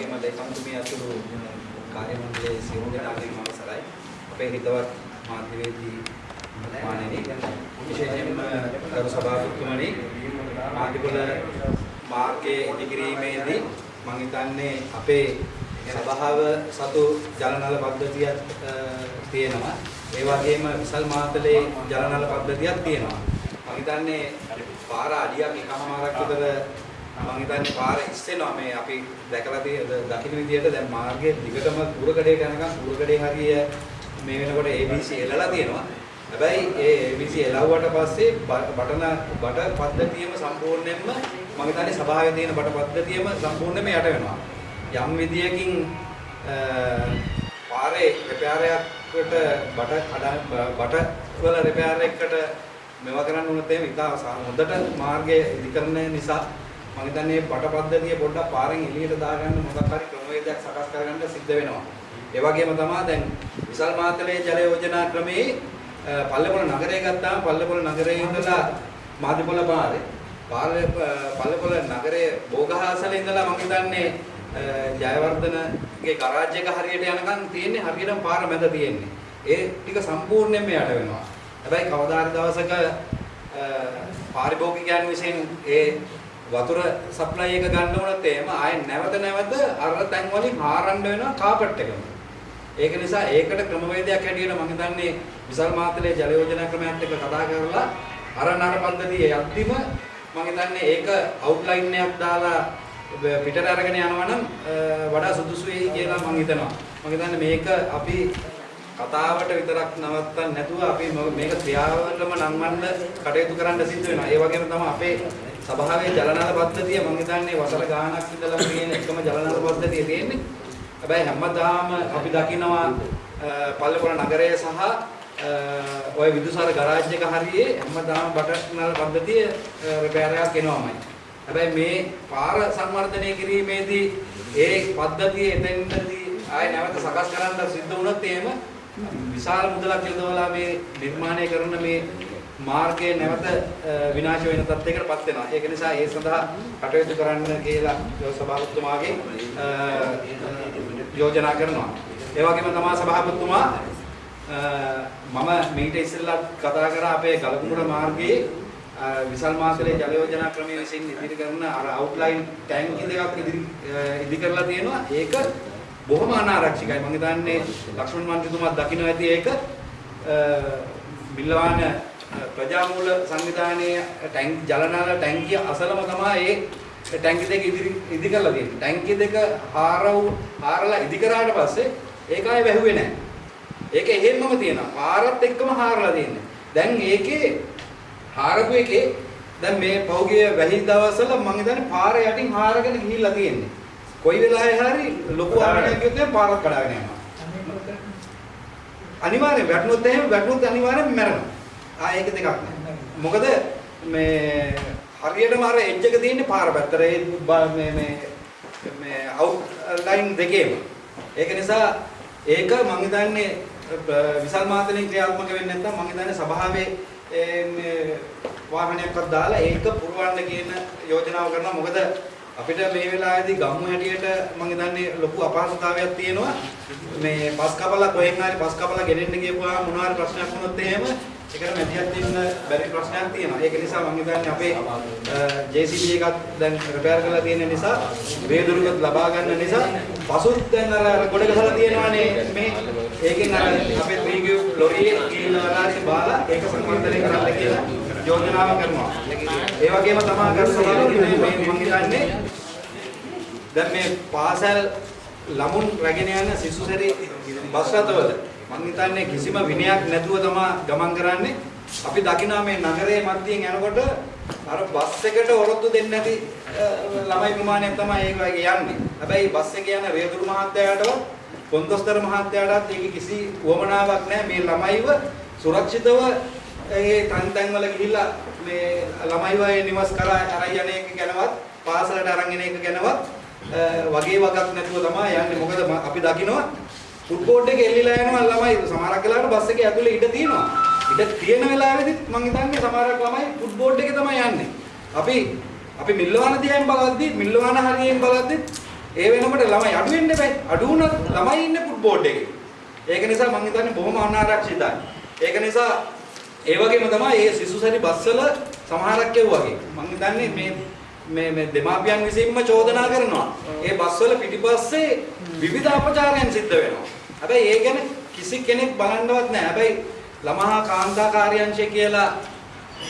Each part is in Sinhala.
වගේම ලේකම්තුමිය ඇතුළු කාර්ය මණ්ඩලයේ සියලු දෙනාගේම අවසරයි. අපේ හිතවත් මාධ්‍යවේදී මානනී විශේෂයෙන්ම ගරු සභාපතිතුමනි මාධ්‍යවල මාර්ගයේ ඉදිකිරීමේදී මම හිතන්නේ අපේ සභාව සතු ජලනල පද්ධතියක් අ, තියෙනවා. ඒ වගේම විසල් මාතලේ ජලනල පද්ධතියක් තියෙනවා. මම හිතන්නේ පාර අඩියක් එකමාරක් විතර මම හිතන්නේ පාර ඉස්සෙනවා මේ අපි දැකලා තියෙන දකින්න විදියට දැන් මාර්ගයේ දිගටම කුරකඩේට යනකම් කුරකඩේ හරිය මේ වෙනකොට ABC එළලා තියෙනවා. හැබැයි ඒ ABC එළවුවට පස්සේ බ- බටන බට පද්ධතියම සම්පූර්ණයෙන්ම මම හිතන්නේ සභාවේ තියෙන බට පද්ධතියම සම්පූර්ණයෙන්ම යට වෙනවා. යම් විදියකින් අ, පාරේ රිපෙයාරයකට බට කඩ බට වල රිපෙයාර එකකට මේවා කරන්න උනත් එහෙම ඉතා සා- හොඳට මාර්ගය ඉදිකරන නිසා මම හිතන්නේ බට පද්ධතිය පොඩ්ඩක් පාරෙන් එළියට දාගන්න මොකක් හරි ක්‍රමවේදයක් සකස් කරගන්න සිද්ධ වෙනවා. ඒ වගේම තමයි දැන් විසල් මාතලේ ජල යෝජනා ක්‍රමයේ අ, පල්ලේපොළ නගරය ගත්තාම පල්ලේපොළ නගරයේ ඉඳලා මාදිපොළ පාරේ පාරේ පල්ලේපොළ නගරයේ බෝගහාසල ඉඳලා මම හිතන්නේ අ, ජයවර්ධනගේ ගරාජ් එක හරියට යනකම් තියෙන්නේ හරියටම පාර මැද තියෙන්නේ. ඒ ටික සම්පූර්ණයෙන්ම යට වෙනවා. හැබැයි කවදා හරි දවසක අ, පාරිභෝගිකයන් විසින් ඒ වතුර සප්ලයි එක ගන්න උනත් එහෙම ආයෙ නැවත නැවත අර තැන් වලින් හාරන්න වෙනවා කාපට් එකම. ඒක නිසා ඒකට ක්‍රමවේදයක් හැටියට මම හිතන්නේ විසල් මාතලේ ජල යෝජනා ක්‍රමයත් එක්ක කතා කරලා අර නර පද්ධතිය යද්දිම මම හිතන්නේ ඒක අවුට්ලයින් එකක් දාලා පිටට අරගෙන යනවා නම් අ, වඩා සුදුසුයි කියලා මම හිතනවා. මම හිතන්නේ මේක අපි කතාවට විතරක් නවත්තන්න නැතුව අපි ම- මේක ක්‍රියාවලම නංවන්න කටයුතු කරන්න සිද්ධ වෙනවා. ඒ වගේම තමයි අපේ සභාවේ ජලනාල පද්ධතිය මම හිතන්නේ වසර ගාණක් ඉඳලා තියෙන එකම ජලනාල පද්ධතිය තියෙන්නේ. හැබැයි හැමදාම අපි දකිනවා අ, පල්ලේපොළ නගරය සහ අ, ඔය විදුසාර ගරාජ් එක හරියේ හැමදාම බටනල් පද්ධතිය රිපෙයාර් එකක් එනවාමයි. හැබැයි මේ පාර සංවර්ධනය කිරීමේදී ඒ පද්ධතිය එතෙන්දී ආය නැවත සකස් කරන්න සිද්ධ වුණොත් එහෙම විශාල මුදලක් යොදවලා මේ නිර්මාණය කරන මේ මාර්ගය නැවත අ, විනාශ වෙන තත්යකටපත් වෙනවා. ඒක නිසා ඒ සඳහා කටයුතු කරන්න කියලා සභාපතිතුමාගේ අ, යෝජනා කරනවා. ඒ වගේම තමයි සභාපතිතුමා අ, මම මීට ඉස්සෙල්ලා කතා කරා අපේ ගලකුඹුර මාර්ගයේ අ, විසල් මාතලේ ජල යෝජනා ක්‍රමය විසින් ඉදිරි කරන අර අවුට්ලයින් ටැංකි දෙකක් ඉදිරි අ, ඉදි කරලා තියෙනවා. ඒක බොහොම අනාරක්ෂිතයි. මම හිතන්නේ ලක්ෂ්මන් මන්ත්‍රීතුමා දකින්න ඇති ඒක අ, බිල්ලවාන අ, ප්‍රජාමූල සංවිධානයේ ටැංක් ජලනාල ටැංකිය අසලම තමයි ඒ ටැංකි දෙක ඉදිරි ඉදි කරලා තියෙන්නේ. ටැංකි දෙක හාරව හාරලා ඉදි කරාට පස්සේ ඒක ආයේ වැහුවේ නැහැ. ඒක එහෙම්මම තියෙනවා. පාරත් එක්කම හාරලා තියෙන්නේ. දැන් ඒකේ හාරපු එකේ දැන් මේ පෞගිය වැහි දවස්වල මම හිතන්නේ පාර යටින් හාරගෙන ගිහිල්ලා තියෙන්නේ. කොයි වෙලාවෙ හරි ලොකු ආරණයක් ගියොත් පාරක් කඩාගෙන යනවා. අනිවාර්යෙන් වැටුනොත් එහෙම වැටුනොත් අනිවාර්යෙන් මැරෙනවා. ආ ඒක දෙකක් නෑ. මොකද මේ හරියටම අර එජ් එක තියෙන්නේ පාර පැත්තට ඒ බ- මේ මේ මේ අවුට් ලයින් දෙකේම. ඒක නිසා ඒක මම හිතන්නේ අ, විසල් මාතලෙන් ක්‍රියාත්මක වෙන්නේ නැත්නම් මම හිතන්නේ සභාවේ ඒ මේ වාහනයක්වත් දාලා ඒක පුරවන්න කියන යෝජනාව කරනවා. මොකද අපිට මේ වෙලාවේදී ගම්මු හැටියට මම හිතන්නේ ලොකු අපහසුතාවයක් තියෙනවා. මේ පස් කපලා කොහෙන් හරි පස් කපලා ගෙනෙන්න ගියපුවාම මොනවා හරි ප්‍රශ්නයක් වුණොත් එහෙම ඒකට මැදිහත් වෙන්න බැරි ප්‍රශ්නයක් තියෙනවා. ඒක නිසා මම හිතන්නේ අපේ JCB එකත් දැන් රිපෙයාර් කරලා තියෙන නිසා වේදුරුකත් ලබා ගන්න නිසා පසුත් දැන් අර ගොඩ ගහලා තියෙනවානේ මේ ඒකෙන් අර අපේ ත්‍රිගිය ලොරියේ ගිහිල්ලා වලාසි බාලා ඒක සංවර්ධනය කරන්න කියලා යෝජනාව කරනවා. ඒ වගේම තමයි කරන්නේ මේ මම හිතන්නේ දැන් මේ පාසල් ළමුන් රැගෙන යන සිසුසරි බස් රථවල මම හිතන්නේ කිසිම විනයක් නැතුව තමයි ගමන් කරන්නේ. අපි දකිනවා මේ නගරයේ මැදින් යනකොට අර බස් එකට ඔරොත්තු දෙන්නේ නැති අ, ළමයි ප්‍රමාණයක් තමයි ඒක වගේ යන්නේ. හැබැයි බස් එකේ යන වේදුරු මහත්තයාටවත් කොන්දොස්තර මහත්තයාටත් ඒක කිසි උවමනාවක් නැහැ මේ ළමයිව සුරක්ෂිතව ඒ තන් තන් වල ගිහිල්ලා මේ ළමයිව ඒ නිවස් කරා අරන් යන එක ගැනවත් පාසලට අරන් එන එක ගැනවත් අ, වගේ වගක් නැතුව තමයි යන්නේ. මොකද ම- අපි දකිනවා ෆුට්බෝඩ් එක එල්ලිලා යනවා ළමයි සමහරක් වෙලාවට බස් එකේ ඇතුලේ ඉඩ තියෙනවා. ඉඩ තියෙන වෙලාවෙදිත් මම හිතන්නේ සමහරක් ළමයි ෆුට්බෝඩ් එකේ තමයි යන්නේ. අපි අපි මිල්ලවාන දිහාෙන් බලද්දි මිල්ලවාන හරියෙන් බලද්දි ඒ වෙනකොට ළමයි අඩු වෙන්න බෑ. අඩු වුණත් ළමයි ඉන්නේ ෆුට්බෝල් එකේ. ඒක නිසා මම හිතන්නේ බොහොම අනාරක්ෂිතයි. ඒක නිසා ඒ වගේම තමයි මේ සිසුසරි බස්වල සමහරක් වගේ. මම හිතන්නේ මේ මේ මේ දෙමාපියන් විසින්ම චෝදනා කරනවා. ඒ බස්වල පිටිපස්සේ විවිධ අපචාරයන් සිද්ධ වෙනවා. හැබැයි ඒ ගැන කිසි කෙනෙක් බලන්නවත් නැහැ. හැබැයි ළමහා කාන්තා කාර්යාංශය කියලා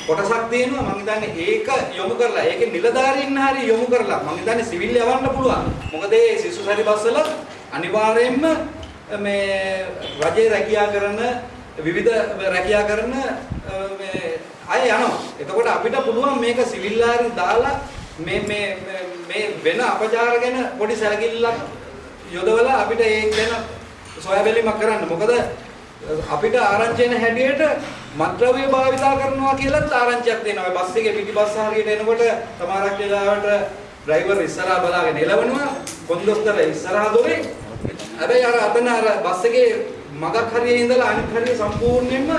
කොටසක් තියෙනවා මම හිතන්නේ ඒක යොමු කරලා ඒකේ නිලධාරීන් හරි යොමු කරලා මම හිතන්නේ සිවිල් යවන්න පුළුවන්. මොකද මේ සිසු සරි බස්වල අනිවාර්යයෙන්ම මේ රජයේ රැකියා කරන විවිධ රැකියා කරන මේ අය යනවා. එතකොට අපිට පුළුවන් මේක සිවිල් දාලා මේ මේ මේ වෙන අපචාර ගැන පොඩි සැලකිල්ලක් යොදවලා අපිට ඒක ගැන සොයා බැලීමක් කරන්න. මොකද අපිට ආරංචි වෙන හැටියට මත්ද්‍රව්‍ය භාවිතා කරනවා කියලාත් ආරංචියක් දෙනවා. බස් එකේ පිටිපස්ස හරියට එනකොට තමාරක් වෙලාවට ඩ්‍රයිවර් ඉස්සරහා බලාගෙන එළවනවා. කොන්දොස්තර ඉස්සරහා දොරේ. හැබැයි අර අතන අර බස් එකේ මගක් හරියේ ඉඳලා අනිත් හරිය සම්පූර්ණයෙන්ම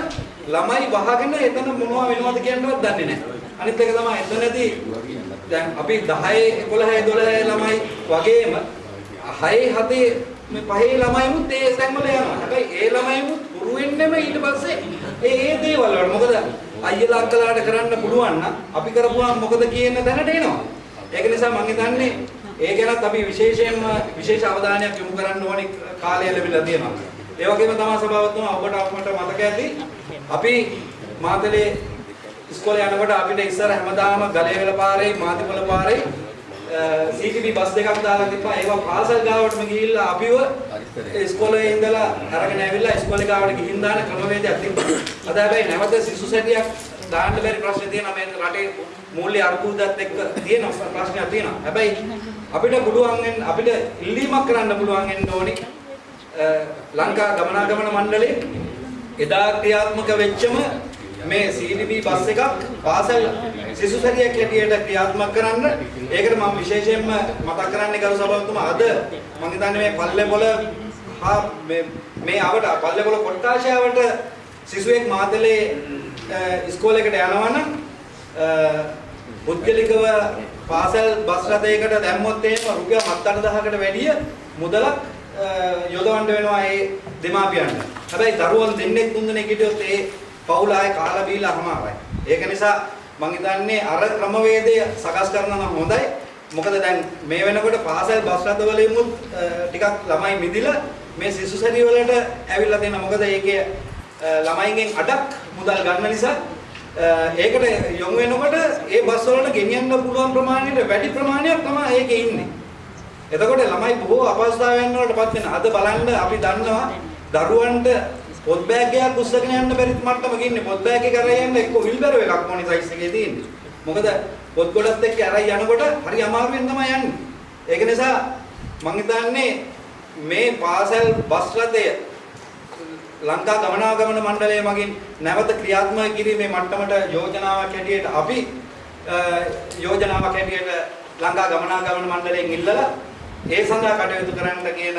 ළමයි වහගෙන එතන මොනවද වෙනවද කියන්නවත් දන්නේ නැහැ. අනිත් එක තමයි එතනදී දැන් අපි 10 11 12 ළමයි වගේම 6 7 මේ පහේ ළමයිමුත් ඒ තැන්වල යනවා. හැබැයි ඒ ළමයිමුත් පුරු වෙන්නෙම ඊට පස්සේ ඒ ඒ දේවල් වල මොකද අයියලා අක්කලාට කරන්න පුළුවන් නම් අපි කරපුවාම මොකද කියන දැනට එනවා. ඒක නිසා මම හිතන්නේ ඒ ගැනත් අපි විශේෂයෙන්ම විශේෂ අවධානයක් යොමු කරන්න ඕනේ කාලය ලැබිලා තියෙනවා. ඒ වගේම තමයි සභාවතුමා ඔබට අපමට මතක ඇති අපි මාතලේ ඉස්කෝලේ යනකොට අපිට ඉස්සර හැමදාම ගලේවල පාරේ මාතිපොළ පාරේ CTB බස් දෙකක් දාලා තිබ්බා ඒවා පාසල් ගාවටම ගිහිල්ලා අපිව ඉස්කෝලේ ඉඳලා අරගෙන ඇවිල්ලා ඉස්කෝලේ ගාවට ගිහින් දාන ක්‍රමවේදයක් තිබ්බා. අද හැබැයි නැවත සිසු සැටියක් දාන්න බැරි ප්‍රශ්න තියෙනවා මේ රටේ මූල්‍ය අර්බුදත් එක්ක තියෙන ප්‍රශ්නයක් තියෙනවා. හැබැයි අපිට පුළුවන් අපිට ඉල්ලීමක් කරන්න පුළුවන් වෙන්න ඕනි ලංකා ගමනාගමන මණ්ඩලයේ එදා ක්‍රියාත්මක වෙච්චම මේ CDB බස් එකක් පාසල් සිසු සැරියක් හැටියට ක්‍රියාත්මක කරන්න ඒකට මම විශේෂයෙන්ම මතක් කරන්න ගරු සභාවතුමා අද මම හිතන්නේ මේ පල්ලේපොළ හා මේ මේ ආවට පල්ලේපොළ කොට්ටාශාවට සිසුවෙක් මාතලේ ඉස්කෝලේකට යනවනම් පුද්ගලිකව පාසල් බස් රථයකට දැම්මොත් එහෙම රුපියල් 7-8000කට වැඩිය මුදලක් යොදවන්න වෙනවා ඒ දෙමාපියන්ට. හැබැයි දරුවන් දෙන්නෙක් තුන්දෙනෙක් හිටියොත් ඒ පවුල ආයේ කාලා බීලා හමාරයි. ඒක නිසා මං හිතන්නේ අර ක්‍රමවේදය සකස් කරනවා නම් හොඳයි. මොකද දැන් මේ වෙනකොට පාසල් බස් රථවලින්මුත් ටිකක් ළමයි මිදිලා මේ සිසු සැරි වලට ඇවිල්ලා තියෙනවා. මොකද ඒකේ ළමයින්ගෙන් අඩක් මුදල් ගන්න නිසා ඒකට යොමු වෙනකොට ඒ බස් වලට ගෙනියන්න පුළුවන් ප්‍රමාණයට වැඩි ප්‍රමාණයක් තමයි ඒකේ ඉන්නේ. එතකොට ළමයි බොහෝ අපහසුතාවයන් වලටපත් වෙන. අද බලන්න අපි දන්නවා දරුවන්ට පොත් බෑග් එකක් උස්සගෙන යන්න බැරි මට්ටමක ඉන්නේ. පොත් බෑග් එක අරගෙන යන්න එක්ක විල්බර් එකක් මොනි සයිස් එකේ තියෙන්නේ. මොකද පොත් ගොඩත් එක්ක අරන් යනකොට හරි අමාරුවෙන් තමයි යන්නේ. ඒක නිසා මම හිතන්නේ මේ පාසල් බස් රථය ලංකා ගමනාගමන මණ්ඩලය මගින් නැවත ක්‍රියාත්මක කිරීමේ මට්ටමට යෝජනාවක් හැටියට අපි යෝජනාවක් හැටියට ලංකා ගමනාගමන මණ්ඩලයෙන් ඉල්ලලා ඒ සඳහා කටයුතු කරන්න කියන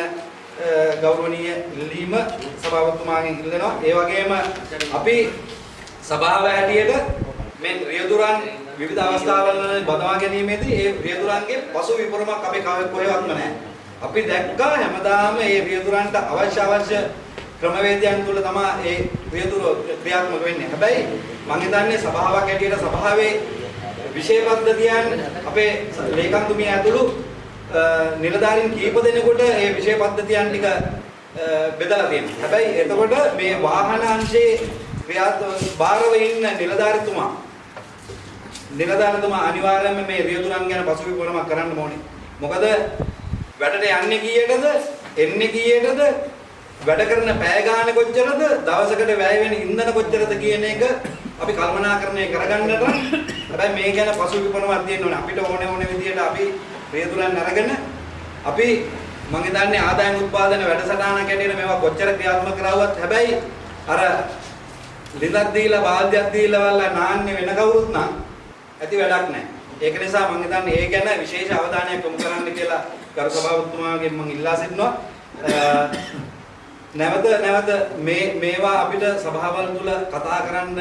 ගෞරවනීය ඉල්ලීම සභාපතිතුමාගෙන් ඉල්ලනවා. ඒ වගේම අපි සභාව හැටියට මේ රියදුරන් විවිධ අවස්ථාවල බදවා ගැනීමේදී ඒ රියදුරන්ගේ පසු විපරමක් අපි කොහෙවත්ම නැහැ. අපි දැක්කා හැමදාම මේ රියදුරන්ට අවශ්‍ය අවශ්‍ය ක්‍රමවේදයන් තුල තමයි ඒ රියදුර ක්‍රියාත්මක වෙන්නේ. හැබැයි මම හිතන්නේ සභාවක් හැටියට සභාවේ විශේෂ පද්ධතියන් අපේ ලේකම්තුමිය ඇතුළු නිලධාරීන් කීප දෙනෙකුට මේ විෂය පද්ධතියන් ටික බෙදලා තියෙනවා. හැබැයි එතකොට මේ වාහන අංශයේ ක්‍රියාත්මක බාරව ඉන්න නිලධාරිතුමා නිලධාරිතුමා අනිවාර්යයෙන්ම මේ රියදුරන් ගැන පසුබිමක් කරන්න ඕනේ. මොකද වැඩට යන්නේ කීයටද එන්නේ කීයටද වැඩ කරන පැය ගාන කොච්චරද දවසකට වැය වෙන ඉන්ධන කොච්චරද කියන එක අපි කල්පනාකරණය කරගන්නට හැබැයි මේ ගැන පසුබිමක් තියෙන්න ඕනේ. අපිට ඕනේ ඕනේ විදිහට අපි රියදුරන් අරගෙන අපි මම හිතන්නේ ආදායම් උත්පාදන වැඩසටහනක් ඇටියෙන මේවා කොච්චර ක්‍රියාත්මක කරවුවත් හැබැයි අර ලිඳක් දීලා බාල්දියක් දීලා වල්ලා නාන්නේ වෙන කවුරුත් නම් ඇති වැඩක් නැහැ. ඒක නිසා මම හිතන්නේ ඒ ගැන විශේෂ අවධානයක් යොමු කරන්න කියලා ගරු සභාපතිතුමාගෙන් මම ඉල්ලා සිටිනවා. නැවත නැවත මේ මේවා අපිට සභාවල් තුල කතා කරන්න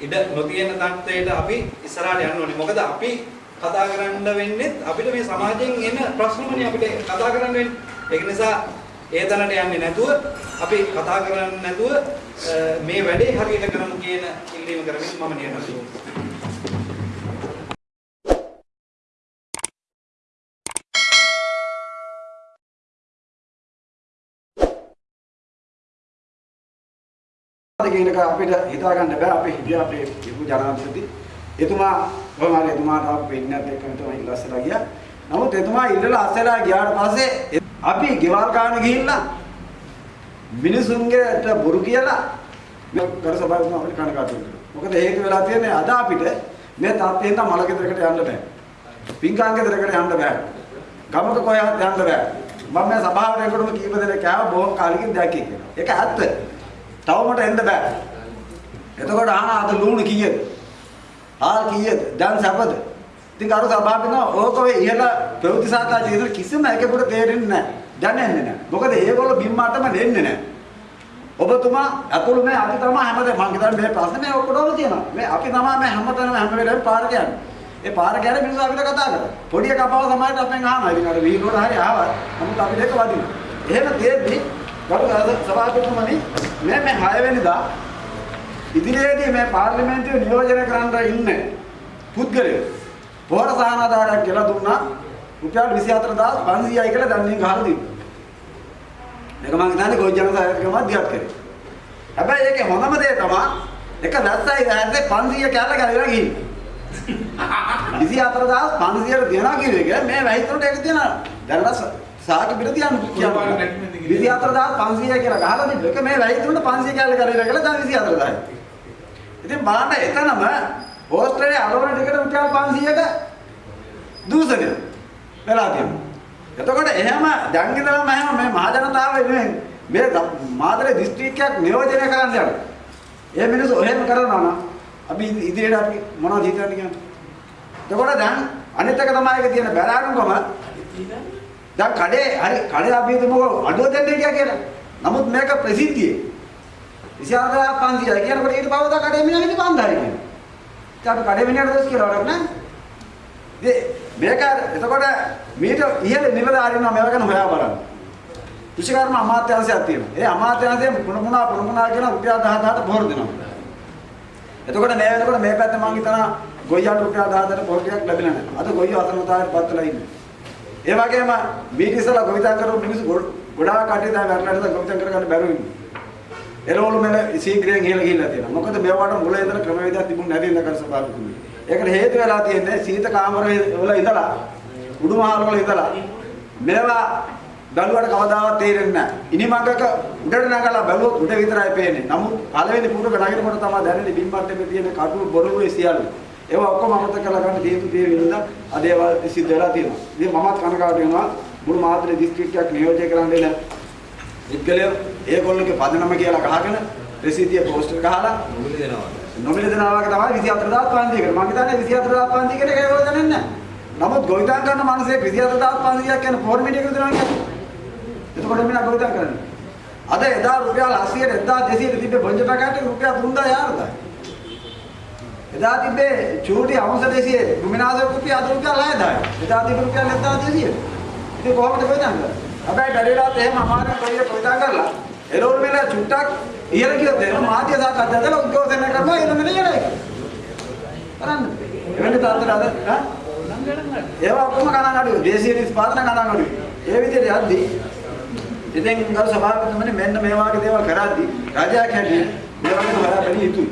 ඉඩ නොතියෙන තත්ත්වයට අපි ඉස්සරහට යන්න ඕනේ. මොකද අපි කතා කරන්න වෙන්නේ අපිට මේ සමාජයෙන් එන ප්‍රශ්නමනේ අපිට කතා කරන්න වෙන්නේ. ඒක නිසා ඒ තැනට යන්නේ නැතුව අපි කතා කරන්නේ නැතුව අ, මේ වැඩේ හරියට කරමු කියන ඉල්ලීම කරමින් මම නියමයි. කියන එක අපිට හිතා ගන්න බෑ අපි හිටිය අපේ විපු ජනාධිපති එතුමා කොහොම හරි එතුමාට අපි වෙන්නත් එක්කම තමයි ඉල්ලස්සලා ගියා. නමුත් එතුමා ඉල්ලලා අස්සලා ගියාට පස්සේ අපි ගෙවල් කාණ ගිහිල්ලා මිනිසුන්ගේට බොරු කියලා මේ කර සභාවෙන් අපිට කනකාටු වෙනවා මොකද හේතු වෙලා තියෙන්නේ අද අපිට මේ තාත්තෙන් නම් මල ගෙදරකට යන්න බෑ. පින්කාං ගෙදරකට යන්න බෑ. ගමක කොහෙවත් යන්න බෑ. මම මේ සභාවට එනකොටම කීප දෙනෙක් ආව බොහොම කාලෙකින් දැක්කේ කියලා. ඒක ඇත්ත. තවමට එන්න බෑ. එතකොට අහන අද ලුණු කීයද? ආල් කීයද? දැන් සැපද? ඉතින් අර සභාවෙන ඕක ඔය ඉහළ ප්‍රවෘත්ති සාකච්ඡා ඉදලා කිසිම එකෙකුට තේරෙන්නේ නැහැ. දැනෙන්නේ නැහැ. මොකද ඒගොල්ලෝ බිම්මාටම දෙන්නේ නැහැ. ඔබතුමා අතුළු මේ අපි තමයි හැමදේම මම හිතන්නේ මේ ප්‍රශ්නේ මේ ඔක්කොම තියෙනවා. මේ අපි තමයි මේ හැමතැනම හැම වෙලාවෙම පාරට යන්නේ. ඒ පාර ගැන මිනිස්සු අපිට කතා කරා. පොඩි එකා පව සමාජයට අපෙන් අහනවා. ඉතින් අර වීඩියෝට හරි ආවා. නමුත් අපිට ඒක වදිනවා. එහෙම තියෙද්දි ගරු සභාපතිතුමනි මේ මේ 6 වෙනිදා ඉදිරියේදී මේ පාර්ලිමේන්තුවේ නියෝජනය කරන්න ඉන්න පුද්ගලයෝ පොහොර සහනාධාරයක් කියලා දුන්නා රුපියල් 24500යි කියලා දැන් ගහලා තිබ්බා. මේක මම හිතන්නේ ගොජ ජනසායකකම දිහත් කරේ. හැබැයි ඒකේ හොඳම දේ තමයි එක වැස්සයි වැස්සේ 500 කැල්ල ගැලවිලා ගිහින්. 24500ට දෙනවා කියන එක මේ වැහිතුරට ඒක දෙනවා. දැන්වත් සාකි පිට තියන්න කියන්නේ. 24500 කියලා ගහලා තිබ්බ එක මේ වැහිතුරට 500 කැල්ල ගැලවිලා කියලා දැන් 24000යි. ඉතින් බලන්න එතනම ඕස්ට්‍රේලියාවේ අලවන ටිකට රුපියල් 500ක දූෂණය වෙලා තියෙනවා. එතකොට එහෙම දැන් ඉඳලම එහෙම මේ මහ ජනතාව වෙනුවෙන් මේ මාතලේ දිස්ත්‍රික්කයක් නියෝජනය කරන්න යනවා. ඒ මිනිස්සු එහෙම කරනවා නම් අපි ඉදිරියට අපි මොනවද හිතන්නේ කියන්නේ? එතකොට දැන් අනිත් එක තමයි ඒක තියෙන බැලාරුකම දැන් කඩේ හරි කඩේ අපි හිතමුකෝ අඩුව දෙන්න හිටියා කියලා. නමුත් මේක ප්‍රසිද්ධියේ 24500යි කියනකොට ඊට පවදා කඩේ මිනිහා හිටි 5000යි කියනවා. ඉතින් අපි කඩේ මිනිහට දොස් කියලා වරක් නෑ. මේක එතකොට මීට ඉහළ නිලධාරීන්ව මේවා ගැන හොයා බලන්න. කෘෂිකර්ම අමාත්‍යාංශයක් තියෙනවා. ඒ අමාත්‍යාංශයෙන් පුන පුනා පුන පුනා කියන රුපියල් 10000ට පොහොර දෙනවා. එතකොට මේ වෙනකොට මේ පැත්ත මං හිතනවා ගොයියට රුපියල් 10000ට පොහොර ටිකක් ලැබිලා නැහැ. අද ගොයිය අසනතාවයට පත් වෙලා ඉන්නේ. ඒ වගේම මීට ඉස්සලා ගොවිතැන් කරපු මිනිස්සු ගොඩාක් කටේ දැන් වැරළට ගොවිතැන් කරගන්න බැරුව ඉන්නේ. එළවලු මෙල ශීඝ්‍රයෙන් ගිහලා ගිහිල්ලා තියෙනවා. මොකද මේවට මුල ඉඳලා ක්‍රමවේදයක් තිබුණ නැති නකර සභාවතුනේ. ඒකට හේතු වෙලා තියෙන්නේ සීත කාමර වල ඉඳලා උඩු මහල් වල ඉඳලා මේවා බැලුවට කවදාවත් තේරෙන්නේ නැහැ. ඉනිමඟක උඩට නගලා බැලුවොත් උඩ විතරයි පේන්නේ. නමුත් පළවෙනි පුරක නගිනකොට තමයි දැනෙන්නේ බිම්බට්ටමේ තියෙන කටු බොරුවේ සියල්ල. ඒවා ඔක්කොම අමතක කරලා ගන්න හේතු තේ වෙනදා අද ඒවා සිද්ධ වෙලා තියෙනවා. ඉතින් මමත් කනකාට වෙනවා මුළු මාතලේ දිස්ත්‍රික්කයක් නියෝජනය කරන්න එන විද්ගලයෝ ඒගොල්ලෝගේ පදනම කියලා ගහගෙන ප්‍රසිද්ධිය පෝස්ටර් ගහලා මොකද දෙනවා? නොමිල දෙනවා වගේ තමයි 24500කට. මම හිතන්නේ 24500 කට ඒක දැනෙන්නේ නැහැ. නමුත් ගොවිතැන් කරන මිනිස්සෙක් 24500ක් කියන ෆෝර්මැට් එක දෙනවා කියන්නේ. එතකොට මිනා ගොවිතැන් කරන්නේ. අද එදා රුපියල් 80ට 1200 තිබ්බේ බොන්ජ පැකට් එක රුපියල් 3000 එදා තිබ්බේ චූටි අවුස 200 රුමිනාස රුපියල් අද රුපියල් 6000. එදා තිබ්බ රුපියල් 1200. ඉතින් කොහොමද ගොවිතැන් කරන්නේ? හැබැයි බැරිලාත් එහෙම අමාරුවෙන් කොයිය ගොවිතැන් කරලා එළවලු මෙල චුට්ටක් ඉහළ ගියොත් එහෙම මාධ්‍ය සාකච්ඡා දාලා උද්ඝෝෂණය කරනවා එළ මෙල ඉහළයි. කරන්න. එවැනි තාත්තට අද ඈ ඒවා ඔක්කොම ගණන් අඩුයි. දේශීය නිෂ්පාදන ගණන් අඩුයි. ඒ විදිහට යද්දී ඉතින් ගරු සභාපතිතුමනි මෙන්න මේ වගේ දේවල් කරද්දී රජයක් හැටියට මේ වගේ හොයා බැලිය යුතුයි.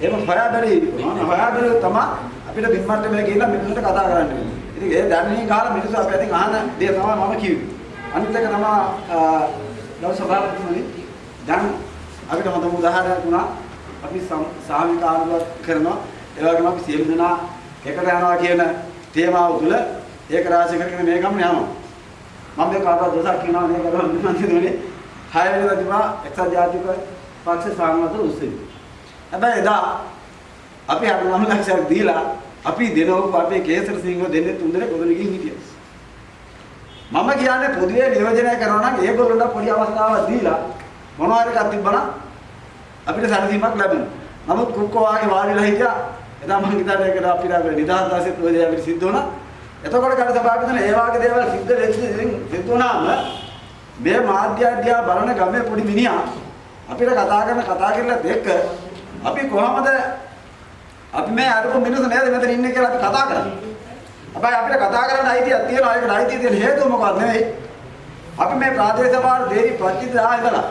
එහෙම හොයා බැලිය යුතුයි. හොයා බැලුවොත් තමයි අපිට බිම්මට්ට මේ ගිහිල්ලා මිනිස්සුන්ට කතා කරන්න වෙන්නේ. ඉතින් ඒ දැනීම් කාලා මිනිස්සු අපි අතින් අහන දේ තමයි මම කිව්වේ. අනිත් එක තමයි ගරු සභාපතිතුමනි දැන් අපිට හොඳම උදාහරණයක් වුණා. අපි සාමික ආණ්ඩුවක් කරනවා. ඒ වගේම අපි සියලු දෙනා එකට යනවා කියන තේමාව තුළ ඒක රාශි කරගෙන මේ ගමන යනවා. මම මේ කාටවත් දොසක් කියනවා නේ කරලා මම හිතුවේ හය වෙනිදා තිබා එක්සත් ජාතික පක්ෂ සාමත උත්සවය. හැබැයි එදා අපි 9 ලක්ෂයක් දීලා අපි දෙනවක අපේ කේසර සිංහ දෙන්නේ තුන් දෙනෙක් ඔතන ගිහින් හිටියා. මම කියන්නේ පොදුවේ නියෝජනය කරනවා නම් ඒගොල්ලන්ට පොඩි අවස්ථාවක් දීලා මොනවා හරි එකක් තිබ්බනම් අපිට සැලසීමක් ලැබෙනවා. නමුත් කුක්කෝ වාගේ වාඩිලා හිටියා එදා මම හිතන්නේ ඒකට අපිට නිදහස් දාසෙත් ඔය දේ අපිට සිද්ධ වුණා. එතකොට කාට සභාවට දෙන ඒ වගේ දේවල් සිද්ධ වෙච්ච සිද්ධ වුණාම මේ මාධ්‍ය අධ්‍යා බලන ගමේ පොඩි මිනිහා අපිට කතා කරන කතා කරලත් එක්ක අපි කොහමද අපි මේ අරපු මිනිස්සු නේද මෙතන ඉන්නේ කියලා අපි කතා කරන්නේ. හැබැයි අපිට කතා කරන්න අයිතියක් තියෙනවා. ඒකට අයිතිය තියෙන හේතුව මොකක්ද නෙවෙයි. අපි මේ ප්‍රාදේශ සභාවට දෙරි ප්‍රතිදාහ ඉඳලා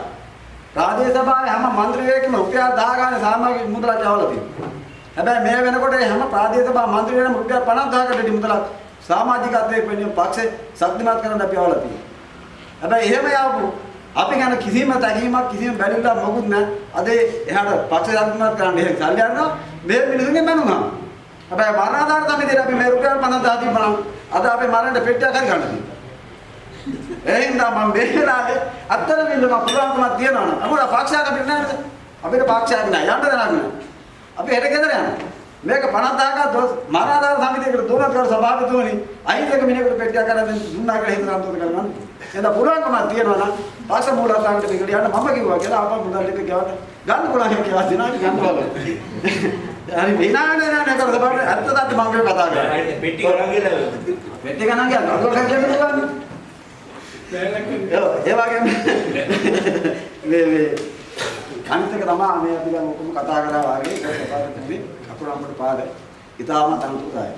ප්‍රාදේශ සභාවේ හැම മന്ത്രിයෙක්ම රුපියල් 10 ගානේ සාමාජික මුදලක් යවලා තියෙනවා. හැබැයි මේ වෙනකොට හැම ප්‍රාදේශ සභා മന്ത്രിයෙක්ම රුපියල් 50000කට මුදලක් සමාජිකත්වයේ වෙනුවෙන් පක්ෂේ ශක්තිමත් කරන්න අපි යවලා තියෙනවා. හැබැයි එහෙම යාවු අපි ගැන කිසිම තැනීමක් කිසිම බැලුම්ලා මොකුත් නැහැ. අද එහාට පක්ෂ ශක්තිමත් කරන්න එහෙම සල්ලි අරනවා. මේ මිනිසුන්ගේ මනුනවා. හැබැයි මරණාධාර සමිතියට අපි මේ රුපියල් 50000 තිබ්බනම් අද අපේ මරණයට පෙට්ටියක් හරි ගන්න තියෙනවා. එහෙනම් මම මේ වෙලාවේ අත්තර වින්දම පුළුවන්කමක් තියනවා නේද? අපුණ පක්ෂයක් අපිට නැහැ නේද? අපිට පක්ෂයක් නැහැ. යන්න දෙයක් නැහැ. අපි හෙට ගෙදර යනවා. මේක 50000ක දොස් මරාදාර සමිතියකට දුන්නත් කර සභාපතිතුමනි අහිංසක මිනිහෙකුට පෙට්ටියක් කරන් දුන්නා කියලා හිතන අන්තෝද කරගන්න. එහෙනම් පුළුවන්කමක් තියනවා නම් පක්ෂ මූලස්ථානකට මේකට යන්න මම කිව්වා කියලා ආපහු මුදල් ටික ගෙවන්න ගන්න පුළුවන් කියලා දිනාට ගන්න බලන්න. හරි විනාඩි නෑ නෑ කර සභාවට ඇත්ත තත්ත්ව මම කතා කරා. පෙට්ටි කරන් ගිහලා පෙට්ටිය ගණන් ගියා. අදෝ කන්නේ පුළුවන්. ඒ වගේම මේ මේ එක තමයි මේ අපි දැන් ඔක්කොම කතා කරා වාගේ ඒක සපාරතුනේ කකුරම්බට පාද ඉතාලම තනතුරයි.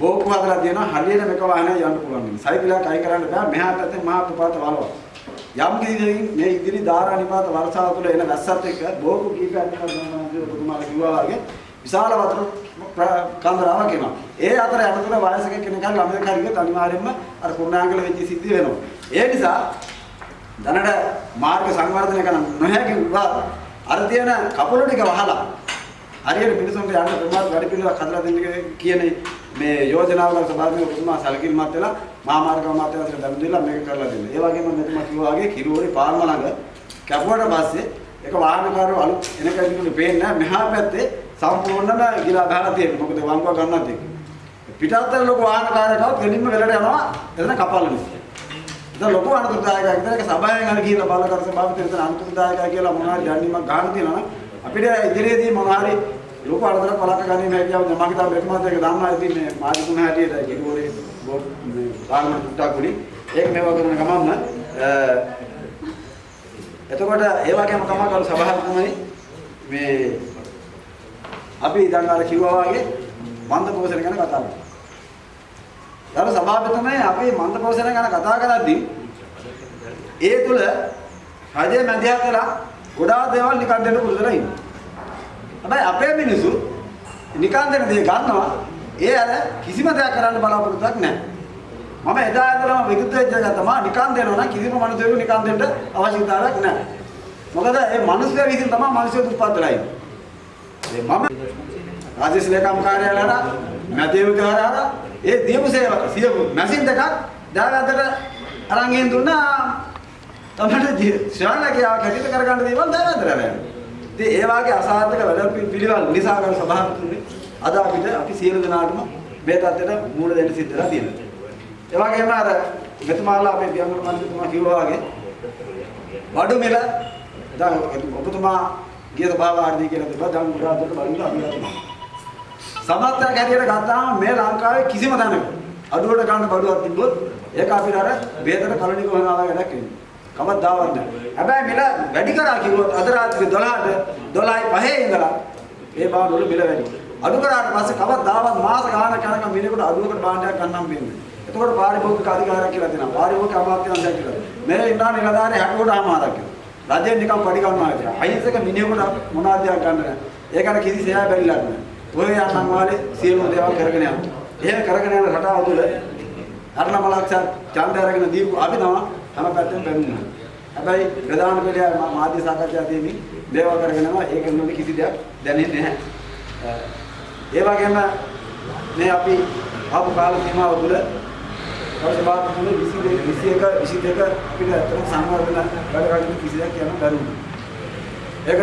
බෝකු හදලා තියෙනවා හරියට මේක වාහනේ යන්න පුළුවන්. සයිකලයක් අය කරන්න බෑ මෙහා පැත්තේ මහා ප්‍රපාත වලව. යම් කිසි මේ ඉදිරි ධාරා නිපාත වර්ෂාව තුළ එන වැස්සත් එක්ක බෝකු කීපයක් කරනවා ඔබතුමාලා කිව්වා වගේ විශාල වතුර කන්දරාවක් එනවා. ඒ අතර යනතුර වයසක කෙනෙක් හරි ළමයෙක් හරි ගියත් අනිවාර්යයෙන්ම අර කුරුණාංගල වෙච්ච සිද්ධි වෙනවා. ඒ නිසා දැනට මාර්ග සංවර්ධනය කරන්න නොහැකි වුණා අර තියෙන කපුල ටික වහලා හරියට මිනිසුන්ට යන්න ප්‍රමාද වැඩ පිළිවෙලක් හදලා දෙන්න කියන මේ යෝජනාවල සභාවේ ඔබතුමා සැලකිලිමත් වෙලා මහාමාර්ග අමාත්‍යාංශයට දැනුම් දීලා මේක කරලා දෙන්න. ඒ වගේම මෙතුමා කිව්වා වගේ කිරුවෝරි පාල්ම ළඟ කැපුවට පස්සේ ඒක වාහනකාරයෝ අලුත් එන කෙනෙකුට පේන්නේ නැහැ. මෙහා පැත්තේ සම්පූර්ණම ගිලා බහලා තියෙනවා. මොකද වංගුව ගන්නත් එක්ක. පිටත්තර ලොකු වාහනකාරයකවත් ගෙලින්ම වෙලට යනවා. එතන කපල්ල නිසා. ඉතින් ලොකු අනුකූලතාවයක් විතර ඒක සභාවෙන් අර කියන බලකර සභාපති විතර අනුකූලතාවයක් කියලා මොනවාරි දැනීමක් ගන්න තියෙනවා නම් අපිට ඉදිරියේදී මොනවාරි ලොකු අරදර පලක ගැනීම හැකියාව මම හිතා මෙතුමාත් ඒක දන්නවා ඉතින් මේ මාධ්‍ය තුන හැටියට කිරිවෝරේ බෝඩ් මේ පාර්ලිමේන්තු තුට්ටක් උඩින් ඒක මේවා කරන ගමන්ම එතකොට ඒ වගේම තමයි කරු සභාපතිතුමනි මේ අපි දැන් අර කිව්වා වගේ මන්ද පෝෂණ ගැන කතා කරා. ඊට සභාපතිතුමනි අපි මන්ද පෝෂණ ගැන කතා කරද්දී ඒ තුල රජයේ මැදිහත් වෙලා ගොඩාක් දේවල් නිකන් දෙන්න පුරුදුලා ඉන්නවා. හැබැයි අපේ මිනිස්සු නිකන් දෙන දේ ගන්නවා ඒ අර කිසිම දෙයක් කරන්න බලාපොරොත්තුවක් නැහැ. මම එදා ඉඳලම විරුද්ධ වෙච්ච එක තමයි නිකන් දෙනවා නම් කිසිම මිනිසෙකුට නිකන් දෙන්න අවශ්‍යතාවයක් නැහැ. මොකද මේ මිනිස්සු විසින් තමයි මිනිස්සු උත්පත් වෙලා ඉන්නේ. මම රාජ්‍ය ලේකම් කාර්යාලයට මැදේව කාර්යාලයට ඒ දීපු සේව සියපු මැෂින් දෙකක් දාගත්තට අරන් ගෙන් දුන්නා තමයි ශ්‍රාවකයා කැටිත කරගන්න දේවල් දාගත්තට යනවා. ඉතින් ඒ වාගේ අසාර්ථක වැඩ පිළිවෙල නිසා ගන්න සභාපතිතුමනි අද අපිට අපි සියලු දෙනාටම මේ තත්ත්වයට මූල දෙන්න සිද්ධ වෙලා තියෙනවා. ඒ වගේම අර මෙතුමාලා අපේ පියංගුරු මන්ත්‍රීතුමා කිව්වා වගේ වඩු මිල දැන් ඔබතුමා ගිය සභාවාර්ධී කියලා තිබ්බා දැන් උඩරට බලන්න අපි යනවා. සමස්තයක් හැටියට ගත්තාම මේ ලංකාවේ කිසිම තැනක අඩුවට ගන්න බඩුවක් තිබ්බොත් ඒක අපිට අර බේතර කලණික වෙනවා වැඩක් වෙන්නේ. කවදාවත් නැහැ. හැබැයි මිල වැඩි කරා කිව්වොත් අද රාත්‍රී 12ට 12යි 5 ඉඳලා ඒ බාන වල මිල වැඩි. අඩු කරාට පස්සේ කවදාවත් මාස ගානක් යනකම් මිලකට අඩුවකට භාණ්ඩයක් ගන්නම් වෙන්නේ. එතකොට පාරිභෝගික අධිකාරියක් කියලා තියෙනවා. පාරිභෝගික අමාත්‍යාංශයක් කියලා. මේ ඉන්නා නිලධාරී 60කට අමාරක් කියලා. රජයෙන් නිකන් පඩි ගන්නවා කියලා. අහිංසක මිනිහෙකුට මොනවාදයක් ගන්න නැහැ. ඒකට කිසි සෑය බැරිලා නැහැ. ඔය යන්නම් වාලේ සියලු දේවල් කරගෙන යනවා. එහෙම කරගෙන යන රටාව තුළ අරණ මලක්ෂ ඡන්දය අරගෙන දීපු අපි තමයි හැම පැත්තෙම බැලුණා. හැබැයි ප්‍රධාන පෙළේ මාධ්‍ය සාකච්ඡා දෙමින් දේවල් කරගෙන යනවා. ඒක නෙමෙයි කිසි දෙයක් දැනෙන්නේ නැහැ. ඒ වගේම මේ අපි ආපු කාල සීමාව තුළ වර්ෂ තුන 22 21 22 අපිට අතන සංවර්ධන වැඩ කටයුතු කිසි දෙයක් කියන්න බැරි වුණා. ඒක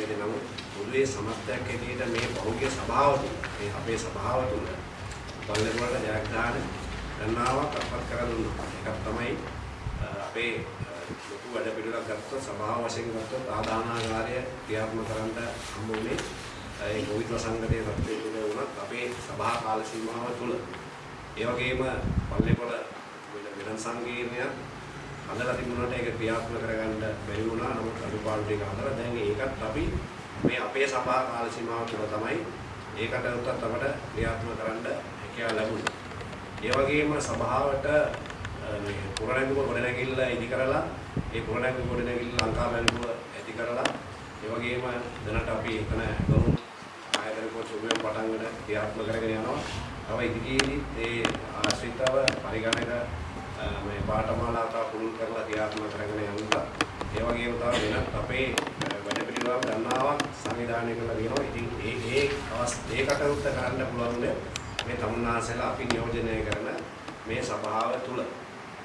නමුත් මුල්ලේ සමස්තයක් හැටියට මේ බහුගේ සභාව තුළ මේ අපේ සභාව තුළ බලනකොට ජයග්‍රහණ ගණනාවක් අත්පත් කර දුන්නා. ඒකක් තමයි අ, අපේ අ, ලොකු වැඩ පිළිවෙලක් ගත්තොත් සභාව වශයෙන් ගත්තොත් ආදානාගාරය ක්‍රියාත්මක කරන්න හම්බ වුණේ ඒ කොවිඩ් වසංගතයේ තත්ත්වයේ තුල වුණත් අපේ සභා කාල සීමාව තුල ඒ වගේම පල්ලේපොළ විලන් සංකීර්ණයක් හදලා තිබුණාට ඒක ක්‍රියාත්මක කරගන්න බැරි වුණා. නමුත් අනුපාඩු ටික හදලා දැන් ඒකත් අපි මේ අපේ සභා කාල සීමාව තුළ තමයි ඒකට උත්තර අපට ක්‍රියාත්මක කරන්න හැකියාව ලැබුණේ. ඒ වගේම සභාවට අ, මේ පුරණැංගුම ගොඩනැගිල්ල ඉදි කරලා ඒ පුරණැංගුම ගොඩනැගිල්ල ලංකාවැල්ලුව ඇති කරලා ඒ වගේම දැනට අපි එතන ගොනු ආයතන පොචුමෙන් පටන් ගන්න ක්‍රියාත්මක කරගෙන යනවා. තව ඉදිරියේදී ඒ ආශ්‍රිතව පරිගණක අ, මේ පාඨමාලාකා පුරුදු කරලා ක්‍රියාත්මක කරගෙන යනවා. ඒ වගේම තව වෙනත් අපේ අ, වැඩ පිළිවෙලක් ගන්නාවක් සංවිධානය කරලා තියෙනවා. ඉතින් ඒ ඒ අවස් ඒකට උත්තර කරන්න පුළුවන් මේ තමුන්නාසලා අපි නියෝජනය කරන මේ සභාව තුල.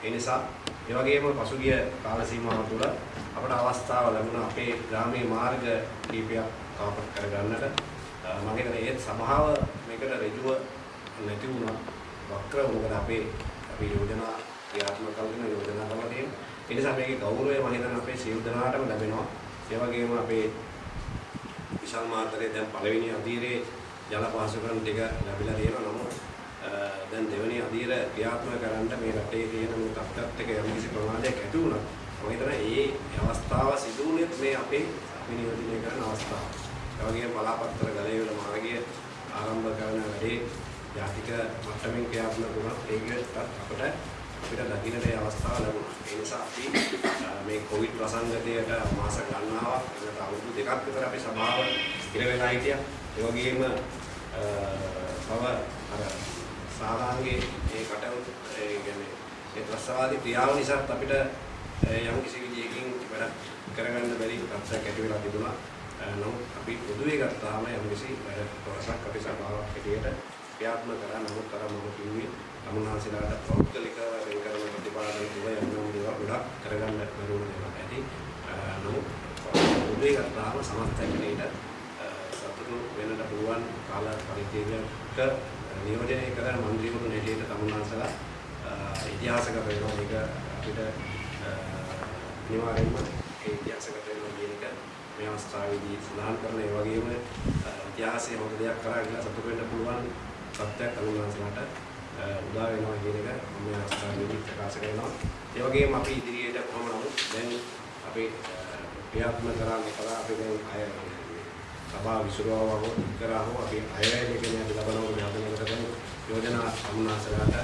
ඒ නිසා ඒ වගේම පසුගිය කාල සීමාව තුළ අපට අවස්ථාව ලැබුණා අපේ ග්‍රාමීය මාර්ග කීපයක් කාපත් කරගන්නට. අ, මම හිතන්නේ ඒත් සභාව මේකට ඍජුව නැති වුණා. වක්‍ර මොකද අපේ අපි යෝජනා ක්‍රියාත්මක කරගෙන යෝජනා කරලා තියෙනවා. ඒ නිසා මේකේ ගෞරවය මම හිතන්නේ අපේ සියලු දෙනාටම ලැබෙනවා. ඒ වගේම අපේ විශාල මාතරේ දැන් පළවෙනි අධීරේ ජල පහසුකම් ටික ලැබිලා තියෙනවා. නමුත් අ, දැන් දෙවෙනි අධීර ක්‍රියාත්මක කරන්න මේ රටේ තියෙන මේ තත්ත්වات එක යම් කිසි ප්‍රමාණයක් ඇති වුණා. මම හිතනවා ඒ අවස්ථාව සිදු වුණේ මේ අපේ විනියෝජනය කරන අවස්ථාව. ඒ වගේම බලාපත්‍ර ගලේවල මාර්ගය ආරම්භ කරන වැඩේ ජාතික මට්ටමින් ක්‍රියාත්මක වුණා. ඒකත් අපිට අපිට දකින්නට ඒ අවස්ථාව ලැබුණා. ඒ නිසා අපි අ, මේ කොවිඩ් වසංගතයට මාස ගණනාවක් එකට අවුරුදු දෙකක් විතර අපි සභාව ඉර වෙලා හිටියා. ඒ වගේම අ, තව අර සාමාන්‍යයෙන් ඒ කටයුතු ඒ කියන්නේ ඒ ත්‍රස්තවාදී ක්‍රියාව නිසා අපිට අ, යම් කිසි විදියකින් වැඩ කරගන්න බැරි තත්ත්වයක් ඇති වෙලා තිබුණා. අ, නමුත් අපි පොදුවේ ගත්තාම යම් කිසි වැඩ කොටසක් අපි සභාවක් හැටියට ක්‍රියාත්මක කරා. නමුත් අර මම කිව්වේ තමුන්හන්සේලාට පෞද්ගලිකව වෙන් කරන ප්‍රතිපාදන තුල යම් යම් දේවල් ගොඩක් කරගන්න බැරුණ දේවල් ඇති. අ, නමුත් පොදුවේ ගත්තාම සමස්ත හැටියට අ, සතුටු වෙන්නට පුළුවන් කාල පරිච්ඡේදයක නියෝජනය කරන മന്ത്രിවරුන් හැටියට තමුන්වන්සලා ඉතිහාසගත වෙනවා. මේක අපිට අනිවාර්යයෙන්ම ඒ ඉතිහාසගත වෙනවා කියන එක මේ අවස්ථාවේදී සඳහන් කරන ඒ වගේම ඉතිහාසයේ හොඳ දෙයක් කරා කියලා සතුට වෙන්න පුළුවන් සත්‍යයක් තමුන්වන්සලාට උදා වෙනවා කියන එක මේ අවස්ථාවේදී ප්‍රකාශ කරනවා. ඒ වගේම අපි ඉදිරියට කොහොම නමුත් දැන් අපේ ක්‍රියාත්මක කරන්නේ කලා අපි දැන් අය සභාව විසුරුවව හෝ කරා හෝ අපි අයවැය කියන අපි ලබනවා මේ හදනකොට කරන යෝජනා සම්මාසලට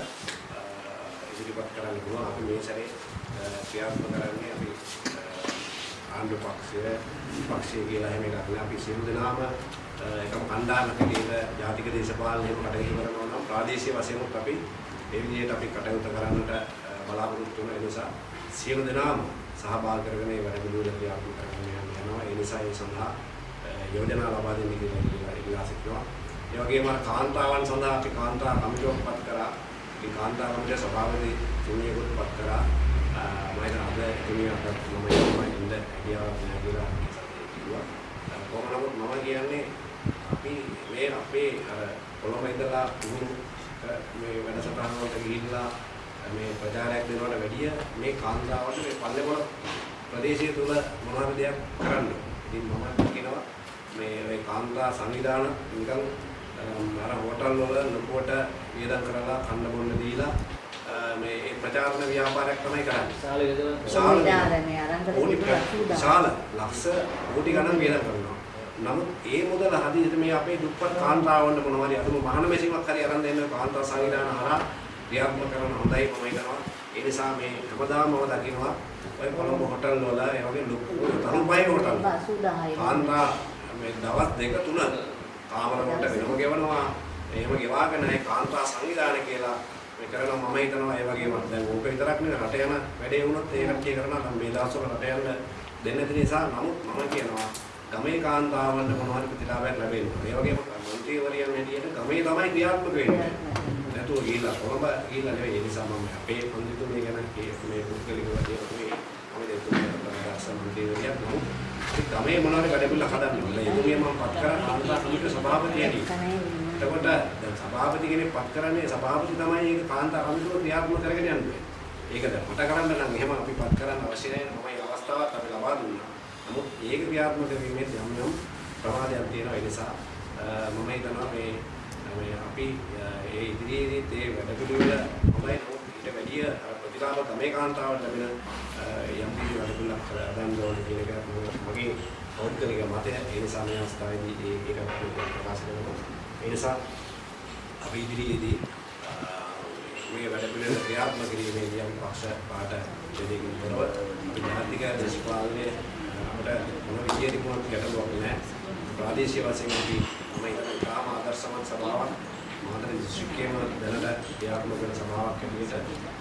ඉදිරිපත් කරන්න පුළුවන්. අපි මේ සැරේ අ, ක්‍රියාත්මක කරන්නේ අපි අ, ආණ්ඩු පක්ෂය පක්ෂය කියලා එහෙම එකක් නෑ. අපි සියලු දෙනාම අ, එකම කණ්ඩායමක හැටියට ජාතික දේශපාලනයක කටයුතු කරනවා නම් ප්‍රාදේශීය වශයෙන් අපි ඒ විදිහට අපි කටයුතු කරන්නට අ, බලාපොරොත්තු වෙන නිසා සියලු දෙනාම සහභාගී කරගෙන මේ වැඩ පිළිවෙල ක්‍රියාත්මක කරන්න යනවා. ඒ නිසා ඒ සඳහා අ, යෝජනා ලබා දෙන්න කියලා ඉල්ලා- ඉල්ලා සිටිනවා ඒ වගේම අර කාන්තාවන් සඳහා අපි කාන්තා කමිටුවක් පත් කරා ඒ කාන්තා කමිටුව සභාවේදී තුනියකුත් පත් කරා අ, මම හිතන අද තුනියට මම යනවා ඉන්න හැකියාවක් නැහැ කියලා කිව්වා අ, කොහොම නමුත් මම කියන්නේ අපි මේ අපේ අර කොළඹ ඉඳලා පුහුණු අ, මේ වැඩසටහන වලට ගිහිල්ලා අ, මේ ප්‍රචාරයක් දෙනවට වැඩිය මේ කාන්තාවට මේ පල්ලේපොළ ප්‍රදේශය තුල මොනවද දෙයක් කරන්න. ඉතින් මම කියනවා මේ මේ කාන්තා සංවිධාන නිකන් අර හෝටල් වල ලොකුවට වියදම් කරලා කන්න බොන්න දීලා මේ ඒ ප්‍රචාරණ ව්‍යාපාරයක් තමයි කරන්නේ. විශාල නිලධාරණය අරන් ඕනි කරලා තිබුණා විශාල ලක්ෂ කෝටි ගණන් වියදම් කරනවා. නමුත් ඒ මුදල හදිසියට මේ අපේ දුප්පත් කාන්තාවන්ට මොනවා හරි අදුම මහාන මෙසිමක් හරි අරන් දෙන්න කාන්තා සංවිධාන හරහා ක්‍රියාත්මක කරන හොඳයි මම හිතනවා. ඒ නිසා මේ හැමදාම මම දකිනවා ඔය කොළඹ හෝටල් වල ඒ වගේ ලොකු තරුපයි හෝටල්. 80 කාන්තා මේ දවස් දෙක තුන කාමර කොට වෙනම ගෙවනවා එහෙම ගෙවාගෙන ඒ කාන්තා සංවිධාන කියලා මේ කරලා මම හිතනවා ඒ වගේම දැන් ඕක විතරක් නෙවෙයි රට යන වැඩේ වුණොත් ඒ කට්ටිය කරනවා මේ දවස්වල රට යන දෙන්න තියෙන නිසා නමුත් මම කියනවා ගමේ කාන්තාවන්ට මොනවද ප්‍රතිලාභයක් ලැබෙන්නේ. ඒ වගේම මන්ත්‍රීවරයන් හැටියට ගමේ තමයි ක්‍රියාත්මක වෙන්නේ. නැතුව ගිහිල්ලා කොළඹ ගිහිල්ලා නෙවෙයි. ඒ නිසා මම අපේ පොන්දිතුමේ ගැන මේ පුද්ගලිකව කියන මේ අපි දෙතුන් කරලා ආසම මන්ත්‍රීවරයෙක් නෝ ගමේ මොනවද වැඩ පිළිවෙල හදන්නේ. ඒ තුමිය මම පත් කරා කාන්තා සමිතිය සභාපතියනි. කනේ එතකොට දැන් සභාපති කෙනෙක් පත් කරන්නේ සභාපති තමයි ඒක කාන්ත අරමුණු ක්‍රියාත්මක කරගෙන යන්නේ. ඒක දැන් මට කරන්න නම් එහෙම අපි පත් කරන්න අවශ්‍ය නැහැ. මම මේ අවස්ථාවත් අපි ලබා දුන්නා. නමුත් ඒක ක්‍රියාත්මක කිරීමේ යම් යම් ප්‍රමාදයක් තියෙනවා. ඒ නිසා අ, මම හිතනවා මේ මේ අපි අ, ඒ ඉදිරියේදීත් ඒ වැඩ පිළිවෙල හොඳයි නමුත් ඊට වැඩිය අ, ප්‍රතිලාභ තමයි කාන්තාවට ලැබෙන අ, යම් කිසි වැඩ පිළිවෙලක් කරගන්න ඕනේ කියන එක මගේ පෞද්ගලික මතය. ඒ නිසා මේ අවස්ථාවේදී ඒ- ඒක අපි ප්‍රකාශ කරනවා. ඒ නිසා අපි ඉදිරියේදී අ, මේ වැඩ පිළිවෙල ක්‍රියාත්මක කිරීමේදී අපි පක්ෂ පාට දෙදකින් තොරව අපි ජාතික දේශපාලනයේ අපිට මොන විදියට මොනවද ගැටලුවක් නැහැ. ප්‍රාදේශීය වශයෙන් අපි මම හිතන්නේ තාම ආදර්ශමත් සභාවක් මාතර දිස්ත්‍රික්කයේම දැනට ක්‍රියාත්මක වෙන සභාවක් හැටියට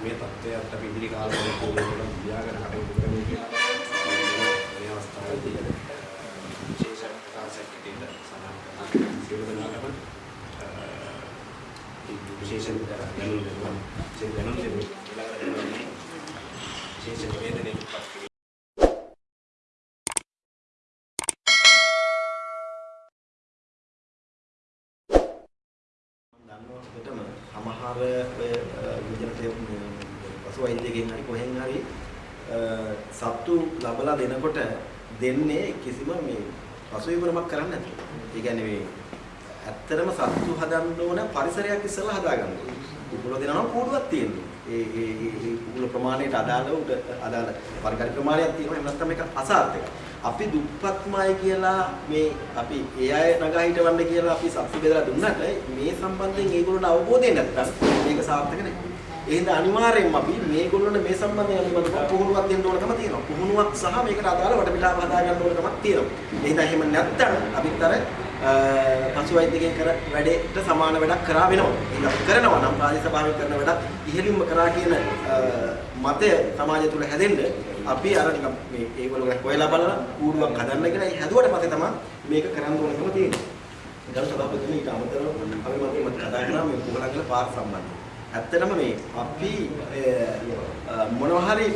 මේ තත්ත්වයට අපි ඉදිරි කාලවලදී පොදුවේ තියාගෙන කටයුතු කරමු කියලා මේ අවස්ථාවේදී අ, විශේෂ ප්‍රකාශයක් හැටියට සඳහන් කරනවා. සියලු දෙනාටම අ, විශේෂයෙන් දැනුම් දෙනවා. විශේෂ දැනුම් දෙමු. ඊළඟට විශේෂ නිවේදනයක් පත් කිරීම දන්නවටම සමහර ඔය විජනට පසු වෛද්‍යකෙන් හරි කොහෙන් හරි අ, සත්තු ලබලා දෙනකොට දෙන්නේ කිසිම මේ පසුවිපරමක් කරන්නේ නැතුව. ඒ කියන්නේ මේ ඇත්තටම සත්තු හදන්න ඕන පරිසරයක් ඉස්සෙල්ලා හදාගන්න ඕනේ. කුකුල දෙනවා නම් කූඩුවක් තියෙනවා. ඒ ඒ ඒ ඒ කුකුල ප්‍රමාණයට අදාළ උඩ අදාළ පරිකාරි ප්‍රමාණයක් තියෙනවා. එහෙම නැත්නම් මේක අසාර්ථකයි. අපි දුප්පත්මයි කියලා මේ අපි ඒ අය නගා හිටවන්න කියලා අපි සබ්සි බෙදලා දුන්නට මේ සම්බන්ධයෙන් ඒගොල්ලන්ට අවබෝධය නැත්නම් මේක සාර්ථක නැහැ. ඒ හින්දා අනිවාර්යෙන්ම අපි මේගොල්ලන්ට මේ සම්බන්ධයෙන් අනිවාර්යයෙන්ම පුහුණුවක් දෙන්න ඕනකම තියෙනවා. පුහුණුවක් සහ මේකට අදාළ වටපිටාව හදා ගන්න ඕනකමක් තියෙනවා. ඒ හින්දා එහෙම නැත්නම් අපිත් අර පසු වෛද්‍යකෙන් කර වැඩේට සමාන වැඩක් කරා වෙනවා. එහෙනම් අපි කරනවා නම් ප්‍රාදේශ සභාවෙන් කරන වැඩක් ඉහළින්ම කරා කියන අ, මතය සමාජය තුළ හැදෙන්න අපි අර නිකන් මේ ඒගොල්ලෝ ගැන හොයලා බලලා කූඩුවක් හදන්න කියලා ඒ හැදුවට පස්සේ තමයි මේක කරන්න ඕනකම තියෙන්නේ. ගරු සභාපතිතුමනි ඊට අමතරව අපි මතේ මත කතා කරා මේ කුහලංගල පාර සම්බන්ධයෙන්. ඇත්තටම මේ අපි මොනවා හරි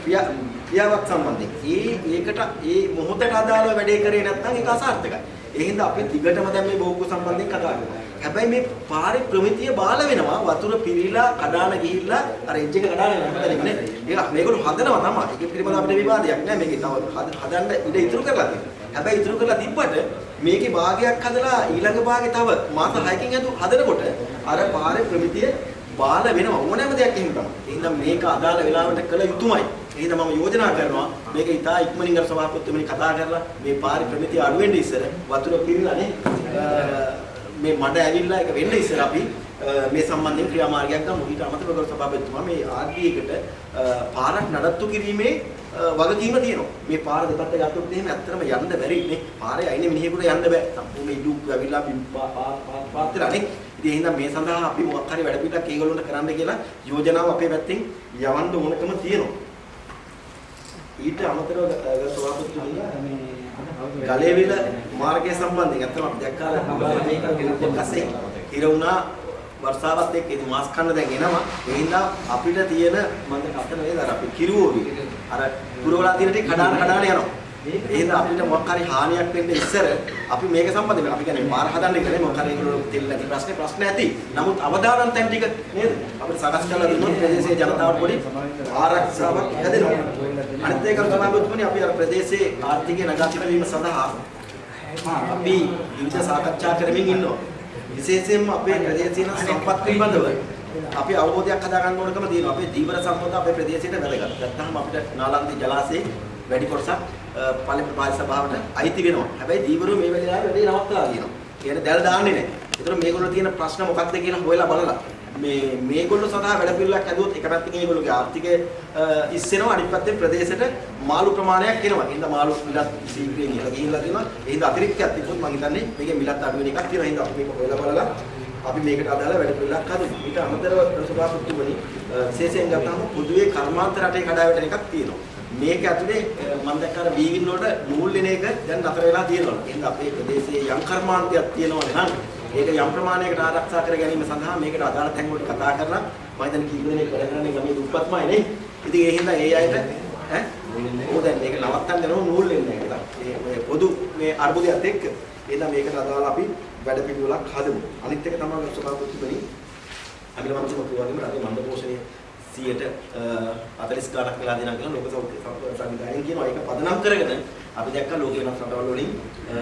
ක්‍රියා ක්‍රියාවක් සම්බන්ධයෙන් ඒ ඒකට ඒ මොහොතට අදාළව වැඩේ කරේ නැත්නම් ඒක අසාර්ථකයි. ඒ හින්දා අපි දිගටම දැන් මේ බෝග්ගු සම්බන්ධයෙන් කතා කරනවා. හැබැයි මේ පාරේ ප්‍රමිතිය බාල වෙනවා වතුර පිරීලා කඩාන ගිහිල්ලා අර එජ් එක කඩාන යනවා නේ. ඒක මේගොල්ලෝ හදනවා තමයි. ඒක පිළිබඳව අපිට විවාදයක් නෑ. මේකේ තව හද- හදන්න ඉඩ ඉතුරු කරලා තියෙනවා. හැබැයි ඉතුරු කරලා තිබ්බට මේකේ භාගයක් හදලා ඊළඟ භාගේ තව මාස 6කින් හදු හදනකොට අර පාරේ ප්‍රමිතිය බාල වෙනවා ඕනෑම දෙයක් එහෙම තමයි. එහෙනම් මේක අදාළ වෙලාවට කළ යුතුමයි. එහෙනම් මම යෝජනා කරනවා මේක ඉතා ඉක්මනින් අර සභාපතිතුමනි කතා කරලා මේ පාරි ප්‍රමිතිය අඩු වෙන්න ඉස්සර වතුර පිරලානේ මේ මඩ ඇවිල්ලා ඒක වෙන්න ඉස්සර අපි අ, මේ සම්බන්ධයෙන් ක්‍රියාමාර්ගයක් ගමු. ඊට අමතරව ගරු සභාපතිතුමා මේ ආර්ඩීයකට පාරක් නඩත්තු කිරීමේ අ, වගකීම තියෙනවා. මේ පාර දෙපැත්ත ගත්තොත් එහෙම ඇත්තටම යන්න බැරි නේ. පාරේ අයිනේ මිනිහෙකුට යන්න බෑ. සම්පූර්ණ ඉඩුක් ඇවිල්ලා පාත් වෙලානේ. ඉතින් එහෙනම් මේ සඳහා අපි මොකක් හරි වැඩ පිළිවෙලක් ඒගොල්ලන්ට කරන්න කියලා යෝජනාව අපේ පැත්තෙන් යවන්න ඕනකම තියෙනවා. ඊට අමතරව ගරු සභාපතිතුමනි ගලේවිල මාර්ගය සම්බන්ධයෙන් අත්තම අපි දැක්කා. මේක පස්සේ හිර වුණා. වර්ෂාවත් එක්ක ඉතින් මාස් කන්න දැන් එනවා. ඒ හින්දා අපිට තියෙන මන්ද කතන වේද අර අපි කිරුවෝවි අර පුරවලා තියෙන ටික කඩාන කඩාන යනවා ඒ හින්දා අපිට මොකක් හරි හානියක් වෙන්න ඉස්සර අපි මේක සම්බන්ධයෙන් අපි කියන්නේ පාර හදන්න ඉන්නේ මොකක් හරි ඒගොල්ලෝ තෙල් නැති ප්‍රශ්නේ ප්‍රශ්න ඇති නමුත් අවදානම් තැන් ටික නේද අපිට සකස් කරලා දුන්නොත් ප්‍රදේශයේ ජනතාවට පොඩි ආරක්ෂාවක් හැදෙනවා අනිත් එක සභාපතිතුමනි අපි අර ප්‍රදේශයේ ආර්ථිකය නගා තිබීම සඳහා අපි විවිධ සාකච්ඡා කරමින් ඉන්නවා. විශේෂයෙන්ම අපේ ප්‍රදේශීය සම්පත් පිළිබඳව අපි අවබෝධයක් හදා ගන්න ඕනකම තියෙනවා. අපේ දීවර සම්පත අපේ ප්‍රදේශයට වැදගත්. නැත්නම් අපිට නාලන්දි ජලාශයේ වැඩි කොටසක් පළි ප්‍රපාත සභාවට අයිති වෙනවා. හැබැයි දීවරු මේ වෙලාවේ වැඩේ නවත්තලා තියෙනවා. කියන්නේ දැල් දාන්නේ නැහැ. ඒතර මේගොල්ලෝ තියෙන ප්‍රශ්න මොකක්ද කියලා හොයලා බලලා මේ මේගොල්ලෝ සඳහා වැඩ පිළිවෙලක් හැදුවොත් එක පැත්තකින් මේගොල්ලෝගේ ආර්ථිකය ඉස්සෙනවා අනිත් පැත්තෙන් ප්‍රදේශයට මාළු ප්‍රමාණයක් එනවා. එහෙනම් මාළු මිලත් සීග්‍රයෙන් ඉහළ ගිහිල්ලා තියෙනවා. එහෙනම් අතිරික්තයක් තිබුණොත් මම හිතන්නේ මේකේ මිලත් අඩු වෙන එකක් තියෙනවා. එහෙනම් අපි මේක හොයලා බලලා අපි මේකට අදාළ වැඩ පිළිවෙලක් හදමු. ඊට අමතරව සභාපතිතුමනි විශේෂයෙන් ගත්තාම පොදුවේ කර්මාන්ත රටේ කඩාවැටෙන එකක් තියෙනවා. මේක ඇතුලේ මම දැක්ක අර වීගින් වලට නූල් දෙන එක දැන් නතර වෙලා තියෙනවා. එහෙනම් අපේ ප්‍රදේශයේ යම් කර්මාන්තයක් තියෙනවා නම් ඒක යම් ප්‍රමාණයකට ආරක්ෂා කර ගැනීම සඳහා මේකට අදාළ තැන් වලට කතා කරලා මම හිතන්නේ කීප දෙනෙක් වැඩ කරන්නේ ගමේ දුප්පත්මයි නේ. ඉතින් ඒ හින්දා ඒ අයට ඈ ඕ දැන් මේක නවත්තන්න යනවා නූල් දෙන්නේ නැහැ. ඒ ඔය පොදු මේ අර්බුදයත් එක්ක. එහෙනම් මේකට අදාළ අපි වැඩ පිළිවෙලක් හදමු. අනිත් එක තමයි සභාපතිතුමනි අගල මන්ත්‍රී මතුවාගෙන රටේ මණ්ඩ පෝෂණය 100ට 40 ගණක් වෙලා දෙනවා කියලා ලෝක සෞඛ්‍ය සංවිධානයෙන් කියනවා. ඒක පදනම් කරගෙන අපි දැක්කා ලෝක වෙනස් රටවල් වලින් අ,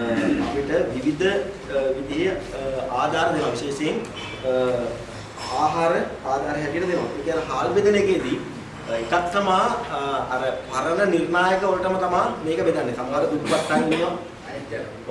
අපිට විවිධ අ, විදිහේ අ, ආධාර දෙනවා විශේෂයෙන් අ, ආහාර ආධාර හැටියට දෙනවා. ඒ කියන්නේ හාල් බෙදෙන එකේදී අ, එකක් තමයි අ, අර පරණ නිර්ණායක වලටම තමයි මේක බෙදන්නේ. සමහර දුප්පත් අය ඉන්නවා.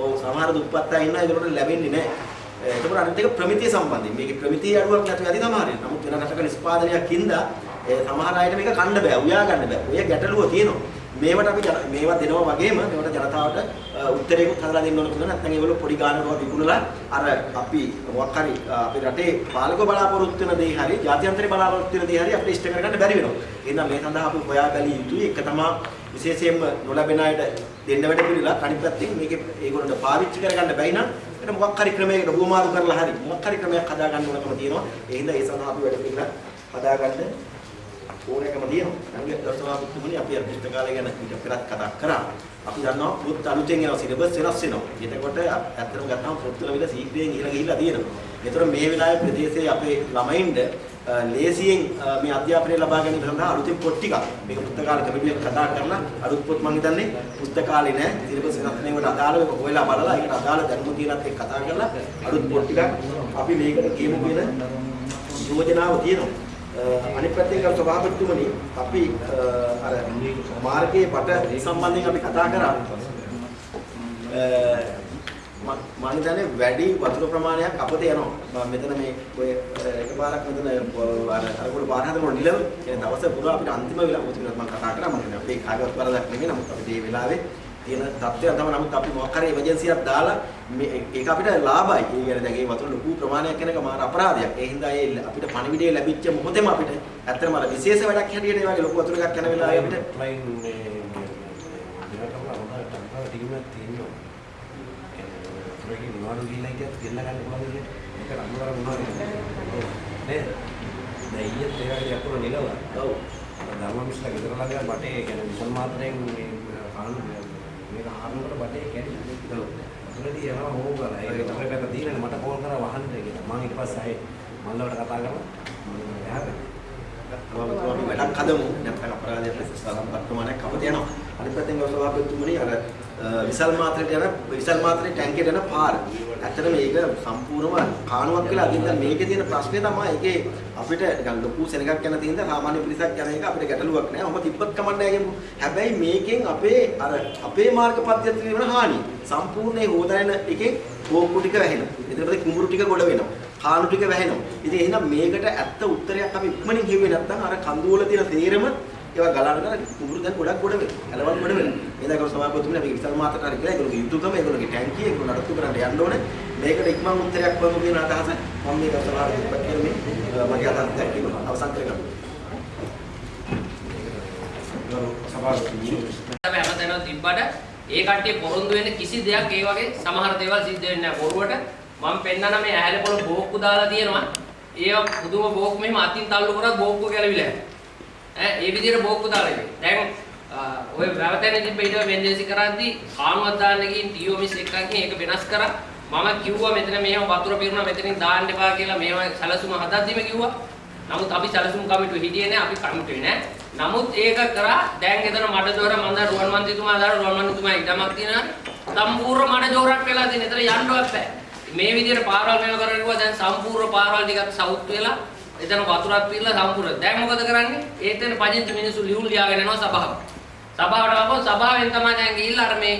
ඔව් සමහර දුප්පත් අය ඉන්නවා ඒකට ලැබෙන්නේ නැහැ. එතකොට අනිත් එක ප්‍රමිතිය සම්බන්ධයෙන් මේකේ ප්‍රමිතිය අඩුවක් නැතුව ඇති සමහරවිට. නමුත් වෙන රටක නිෂ්පාදනයක් හින්දා ඒ සමහර අයට මේක කන්න බෑ, උයා ගන්න බෑ. ඔය ගැටලුව තියෙනවා. මේවට අපි ජන- මේවා දෙනවා වගේම මේවට ජනතාවට අ, උත්තරයකුත් හදලා දෙන්න ඕන කියලා නැත්නම් ඒගොල්ලෝ පොඩි ගානකට විකුණලා අර අපි මොකක් හරි අ, අපේ රටේ පාලක බලාපොරොත්තු වෙන දේ හරි ජාත්‍යන්තරේ බලාපොරොත්තු වෙන දේ හරි අපිට ඉෂ්ට කරගන්න බැරි වෙනවා. එහෙනම් මේ සඳහා අපි හොයා බැලිය යුතුයි. එක තමයි විශේෂයෙන්ම නොලැබෙන අයට දෙන්න වැඩ පිළිලා අනිත් පැත්තෙන් මේකේ ඒගොල්ලන්ට පාවිච්චි කරගන්න බැයි නම් ඒක මොකක් හරි ක්‍රමයකට හුවමාරු කරලා හරි මොකක් හරි ක්‍රමයක් හදාගන්න ඕනකම තියෙනවා. ඒ හින්දා ඒ සඳහා අපි වැඩ පිළිලා හදාගන්න ඕනෑකම තියෙනවා. නංගි දර්ශනාපුතුමනි අපි අර පුස්තකාලය ගැන ඊට පෙරත් කතා කරා. අපි දන්නවා පොත් අලුතෙන් එනවා සිලබස් වෙනස් වෙනවා. එතකොට ඇත්තටම ගත්තාම පොත්වල විල සීක්‍රයෙන් ඉහළ ගිහිල්ලා තියෙනවා. ඒතර මේ වෙලාවේ ප්‍රදේශයේ අපේ ළමයින්ට අ, ලේසියෙන් අ, මේ අධ්‍යාපනය ලබා ගැනීම සඳහා අලුතෙන් පොත් ටිකක් මේක පුස්තකාල කමිටුවක් කතා කරලා අලුත් පොත් මම හිතන්නේ පුස්තකාලේ නෑ සිලබස් වෙනස් වෙනවට අදාළව ඒක හොයලා බලලා ඒකට අදාළ දැනුම තියෙනත් එක්ක කතා කරලා අලුත් පොත් ටිකක් අපි මේකට කියමු කියන යෝජනාව තියෙනවා. අ, අනිත් පැත්තෙන් ගල් සභාපතිතුමනි අපි අ, අර මාර්ගයේ බට සම්බන්ධයෙන් අපි කතා කරා. අ, මම මම හිතන්නේ වැඩි වතුර ප්‍රමාණයක් අපතේ යනවා. මම මෙතන මේ ඔය අ, එකපාරක් මෙතන අර අරගොල්ලෝ පාර හදනකොට නිලව ඒ දවස පුරා අපිට අන්තිම වෙලාව මොකද මම කතා කරා මම හිතන්නේ අපේ කාගවත් වරදක් නෙමෙයි නමුත් අපිට මේ වෙලාවේ තියෙන තත්ත්වයන් තමයි නමුත් අපි මොකක් හරි එමර්ජන්සියක් දාලා මේ ඒක අපිට ලාභයි. ඒ කියන්නේ දැන් ඒ වතුර ලොකු ප්‍රමාණයක් යන එක මාර අපරාධයක්. ඒ හින්දා ඒ අපිට පණිවිඩය ලැබිච්ච මොහොතේම අපිට ඇත්තටම අර විශේෂ වැඩක් හැටියට ඒ වගේ ලොකු වතුර එකක් යන වෙලාවේ අපිට මේ නිලවා. ඔව් ධර්මමිස්ලා ගෙදර ළඟ බටේ ඒ කියන්නේ විසල් මාත්‍රයෙන් මේ මේක හරනකොට බටේ කැඩි. වතුරදී යනවා හොෝ කරලා. ඒක තමයි පැත්ත දීලා මට කෝල් කරා වහන්න කියලා. මම ඊට පස්සේ ආයේ මල්ලවට කතා කරලා මම එහාට අපි අපි වැඩක් හදමු නැත්නම් අපරාධයක් ලෙස සලම් ප්‍රමාණයක් අපත යනවා අනිත් පැත්තෙන් ගෞරව සභාපතිතුමනි අර අ, විසල් මාත්‍රයට යන විසල් මාත්‍රේ ටැංකියට යන පාර ඇත්තට මේක සම්පූර්ණම කාණුවක් වෙලා අදින් දැන් මේකේ තියෙන ප්‍රශ්නේ තමයි ඒකේ අපිට නිකන් ලොකු සෙනගක් යන තියෙන සාමාන්‍ය පිරිසක් යන එක අපිට ගැටලුවක් නෑ. ඔහොම තිබ්බත් කමන්නේ නැහැ හැබැයි මේකෙන් අපේ අර අපේ මාර්ග පද්ධතිය වෙන හානිය සම්පූර්ණේ හොදාගෙන එකෙන් කෝක්කු ටික වැහෙනවා. ඊට පස්සේ කුඹුරු ටික ගොඩ වෙනවා. කාණු ටික වැහෙනවා. ඉතින් එහෙනම් මේකට ඇත්ත උත්තරයක් අපි ඉක්මනින් හෙව්වේ නැත්නම් අර කඳුවල තියෙන තේරම ඒවා ගලන කුඹුරු දැන් ගොඩක් ගොඩ වෙනවා. ඇලවල් ගොඩ වෙනවා. ඒ දකව සභාපතිතුමනි අපි විසල් මාතට හරි කියලා ඒගොල්ලෝගේ යුතුයකම ඒගොල්ලෝගේ ටැංකිය ඒගොල්ලෝ නඩත්තු කරන්න යන්න ඕනේ. මේකට ඉක්මන් උත්තරයක් වමු කියන අදහස මම මේ සභාවට කියන මේ අ, මගේ අදහස් දැක්වීම අවසන් කරගන්නවා. සභාපති අපි හැමතැනම තිබ්බට ඒ කට්ටිය පොරොන්දු වෙන කිසි දෙයක් ඒ වගේ සමහර දේවල් සිද්ධ වෙන්නේ නැහැ. බොරුවට මම පෙන්නන මේ ඇහැල පොළ බෝක්කු දාලා තියෙනවා. ඒ පුදුම බෝක්කු මෙහෙම අතින් තල්ලු කරා බෝක්කු ගැලවිලා යනවා. ඈ ඒ විදිහට බෝක්කු දාලා ඉන්නේ. දැන් අ, ඔය වැවතැන තිබ්බ ඊට වෙන්දේසි කරද්දී කාණුවක් දාන්න ගිහින් ටීයෝ මිස් එකක් ගිහින් ඒක වෙනස් කරා. මම කිව්වා මෙතන මෙහෙම වතුර පිරුණා මෙතනින් දාන්න එපා කියලා මේව සැලසුම හදද්දිම කිව්වා. නමුත් අපි සැලසුම් කමිටුව හිටියේ නෑ අපි කමිටුවේ නෑ. නමුත් ඒක කරා දැන් එතන මඩ දොර මන්ද රුවන් මන්ත්‍රීතුමා දාලා රුවන් මන්ත්‍රීතුමා ඉඩමක් තියෙනවා. සම්පූර්ණ මඩ ජෝරක් වෙලා තියෙන. එතන යන්නවත් බෑ. මේ විදිහට පාරවල් මේව කරගෙන දැන් සම්පූර්ණ පාරවල් ටිකක් සවුත් වෙලා එතන වතුරක් පිරලා සම්පූර්ණ. දැන් මොකද කරන්නේ? ඒතන පදිංචි මිනිස්සු ලියුම් ලියාගෙන යනවා සභාවට. සභාවට ආපහු සභාවෙන් තමයි දැන් ගිහිල්ලා අර මේ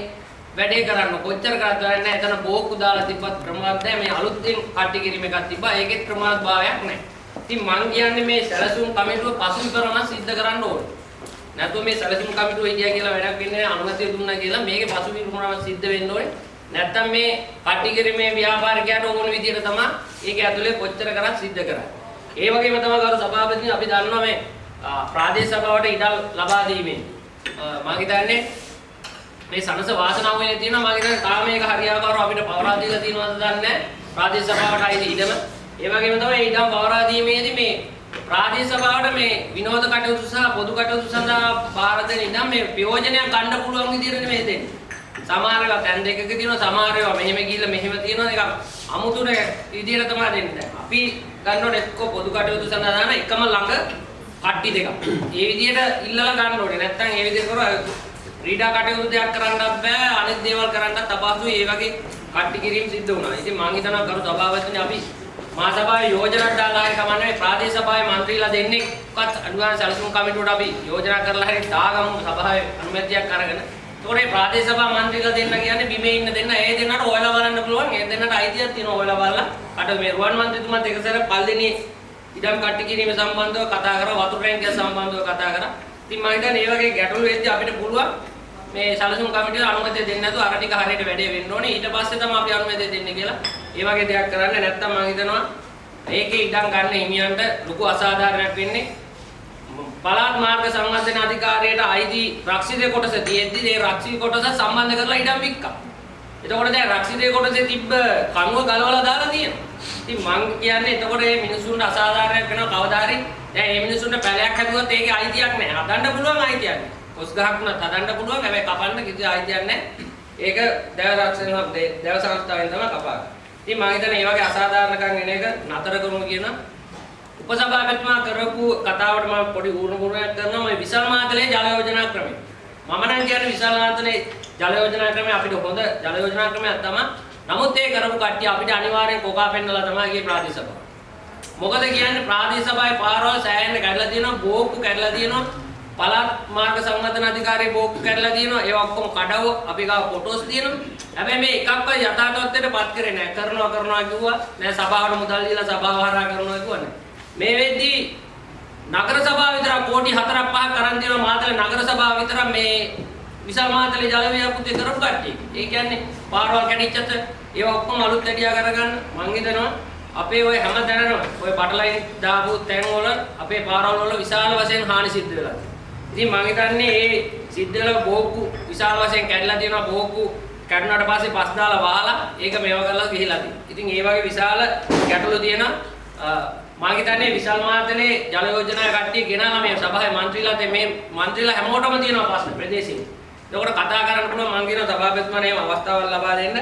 වැඩේ කරන්න කොච්චර කරත් වැඩක් නැහැ. එතන බෝක්කු දාලා තිබ්බත් ප්‍රමාද නැහැ. මේ අලුත්ෙන් කට්ටි කිරීම එකක් තිබ්බා. ඒකෙත් ප්‍රමාද භාවයක් නැහැ. ඉතින් මං කියන්නේ මේ සැලසුම් කමිටුව පසුබිමම සිද්ධ කරන්න ඕනේ. නැත්නම් මේ සැලසුම් කමිටුව හිටියා කියලා වැඩක් වෙන්නේ නැහැ. අනුමැතිය දුන්නා කියලා මේකේ පසුබිමම සිද්ධ වෙන්න ඕනේ. නැත්නම් මේ කට්ටි කිරීමේ ව්‍යාපාරිකයට ඕන විදිහට තමයි ඒක ඇතුලේ කොච්චර කරත් සිද්ධ කරන්නේ. ඒ වගේම තමයි ගරු සභාපතිනි අපි දන්නවා මේ ආ, ප්‍රාදේශ සභාවට ඉඩම් ලබා දීමෙන්. ආ, මම හිතන්නේ මේ සනස වාසනාව වෙන්නේ තියෙනවා. මම හිතන්නේ තාම මේක හරියාකාරව අපිට පවරා දීලා තියෙනවද දන්නේ නැහැ. ප්‍රාදේශ සභාවට අයිති ඉඩම. ඒ වගේම තමයි ඉඩම් පවරා දීමේදී මේ ප්‍රාදේශ සභාවට මේ විනෝද කටයුතු සහ පොදු කටයුතු සඳහා බාර දෙන ඉඩම් මේ ප්‍රයෝජනයක් ගන්න පුළුවන් විදිහට නෙමෙයි දෙන්නේ. සමහර ඒවා තැන් දෙකක තියෙනවා සමහර ඒවා මෙහෙම ගිහිල්ලා මෙහෙම තියෙනවා. ඒක අමුතුනේ විදියට තමයි දෙන්නේ. අපි ගන්න ඕනේ එක්ක පොදු කටයුතු සඳහා එකම ළඟ කට්ටි දෙකක්. ඒ විදිහට ඉල්ලලා ගන්න ඕනේ. නැත්තම් ඒ විදිහට කරා ක්‍රීඩා කටයුතු දෙයක් කරන්නත් බෑ අනිත් දේවල් කරන්නත් අපාසුයි. ඒ වගේ කට්ටි කිරීම සිද්ධ වුණා. ඉතින් මම හිතනවා කරු සභාවතුනි අපි මා සභාවේ යෝජනා දාලා හරි කමන්නේ ප්‍රාදේශ සභාවේ മന്ത്രിලා දෙන්නේ කොත් අනුගාන සැලසුම් කමිටුවට අපි යෝජනා කරලා හරි දාගමු සභාවේ අනුමැතියක් අරගෙන ඒකෝනේ ප්‍රාදේශ සභා මන්ත්‍රීලා දෙන්න කියන්නේ බිමේ ඉන්න දෙන්න ඒ දෙන්නට හොයලා බලන්න පුළුවන් ඒ දෙන්නට අයිතියක් තියෙනවා හොයලා බලලා අට මේ රුවන් මන්ත්‍රීතුමත් එක සැර පල්දෙනේ ඉඩම් කට්ටි කිරීම සම්බන්ධව කතා කරා වතුර රැංගිය සම්බන්ධව කතා කරා ඉතින් මම හිතන්නේ මේ වගේ ගැටලු වෙද්දී අපිට පුළුවන් මේ සැලසුම් කමිටුවේ අනුමැතිය දෙන්නේ නැතුව අර ටික හරියට වැඩේ වෙන්න ඕනේ ඊට පස්සේ තමයි අපි අනුමැතිය දෙන්නේ කියලා. ඒ වගේ දෙයක් කරන්නේ නැත්නම් මම හිතනවා මේකේ ඉඩම් ගන්න හිමියන්ට ලොකු අසාධාරණයක් වෙන්නේ. පළාත් මාර්ග සංවර්ධන අධිකාරියට අයිති රක්ෂිතය කොටස තියෙද්දි ඒ රක්ෂිත කොටස සම්බන්ධ කරලා ඉඩම් වික්කා. එතකොට දැන් රක්ෂිතය කොටසේ තිබ්බ කණුව ගලවලා දාලා තියෙනවා. ඉතින් මං කියන්නේ එතකොට මේ මිනිසුන්ට අසාධාරණයක් වෙනවා කවදා හරි. දැන් මේ මිනිසුන්ට පැලයක් හැදුවත් ඒකේ අයිතියක් නැහැ. හදන්න පුළුවන් අයිතියක් නැහැ. කොස් ගහක් උනත් හදන්න පුළුවන් හැබැයි කපන්න කිසි අයිතියක් නැහැ. ඒක දැව රක්ෂණ දැව සංස්ථාවෙන් තමයි කපාගන්නේ. ඉතින් මම හිතන්නේ මේ වගේ අසාධාරණකම් එන එක නතර කරමු කියන උපසභාපතිතුමා කරපු කතාවට මම පොඩි ඌරුමුරුයක් කරනවා මේ විශාල මාතලේ ජල යෝජනා ක්‍රමය. මම නම් කියන්නේ විශාල මාතලේ ජල යෝජනා ක්‍රමය අපිට හොඳ ජල යෝජනා ක්‍රමයක් තමයි. නමුත් ඒ කරපු කට්ටිය අපිට අනිවාර්යෙන් කොකා පෙන්නලා තමයි ගියේ ප්‍රාදේශ සභාව. මොකද කියන්නේ ප්‍රාදේශ සභාවේ පාරවල් සෑහෙන්න කැඩලා තියෙනවා, බෝක්කු කැඩලා තියෙනවා. පළාත් මාර්ග සංවර්ධන අධිකාරියේ බෝක්කු කැඩලා තියෙනවා. ඒවා ඔක්කොම කඩව අපි ගාව ෆොටෝස් තියෙනවා. හැබැයි මේ එකක්වත් යථාර්ථත්වයට පත් කරේ නැහැ. කරනවා කරනවා කිව්වා. නෑ සභාවට මුදල් දීලා සභාව හරහා කරනවා කිව්වා නෑ. මේ වෙද්දී නගර සභාව විතර කෝටි 4ක් 5ක් අරන් දෙනවා මාතලේ නගර සභාව විතර මේ විශාල මාතලේ ජල ව්‍යාපෘතිය කරපු කට්ටිය. ඒ කියන්නේ පාරවල් කැඩිච්චත් ඒවා ඔක්කොම අලුත් ඇඩියා කරගන්න මං හිතනවා අපේ ওই හැම තැනම ওই බටලයින් දාපු තැන් වල අපේ පාරවල් වල විශාල වශයෙන් හානි සිද්ධ වෙලා තියෙනවා. ඉතින් මං හිතන්නේ මේ සිද්ධ වෙලා බෝක්කු විශාල වශයෙන් කැඩලා තියෙනවා බෝක්කු කැඩුණාට පස්සේ පස් දාලා වහලා ඒක මේව කරලා ගිහිලා තියෙනවා. ඉතින් ඒ වගේ විශාල ගැටලු තියෙනවා මම හිතන්නේ විශාල මහත්මයේ ජල යෝජනා කට්ටිය ගෙනාලා මේ සභාවේ മന്ത്രിලාට මේ മന്ത്രിලා හැමෝටම තියෙනවා ප්‍රශ්න ප්‍රදේශෙින්. ඒකට කතා කරන්න පුළුවන් මම කියන සභාපතිතුමාට එහෙම අවස්ථාවක් ලබා දෙන්න.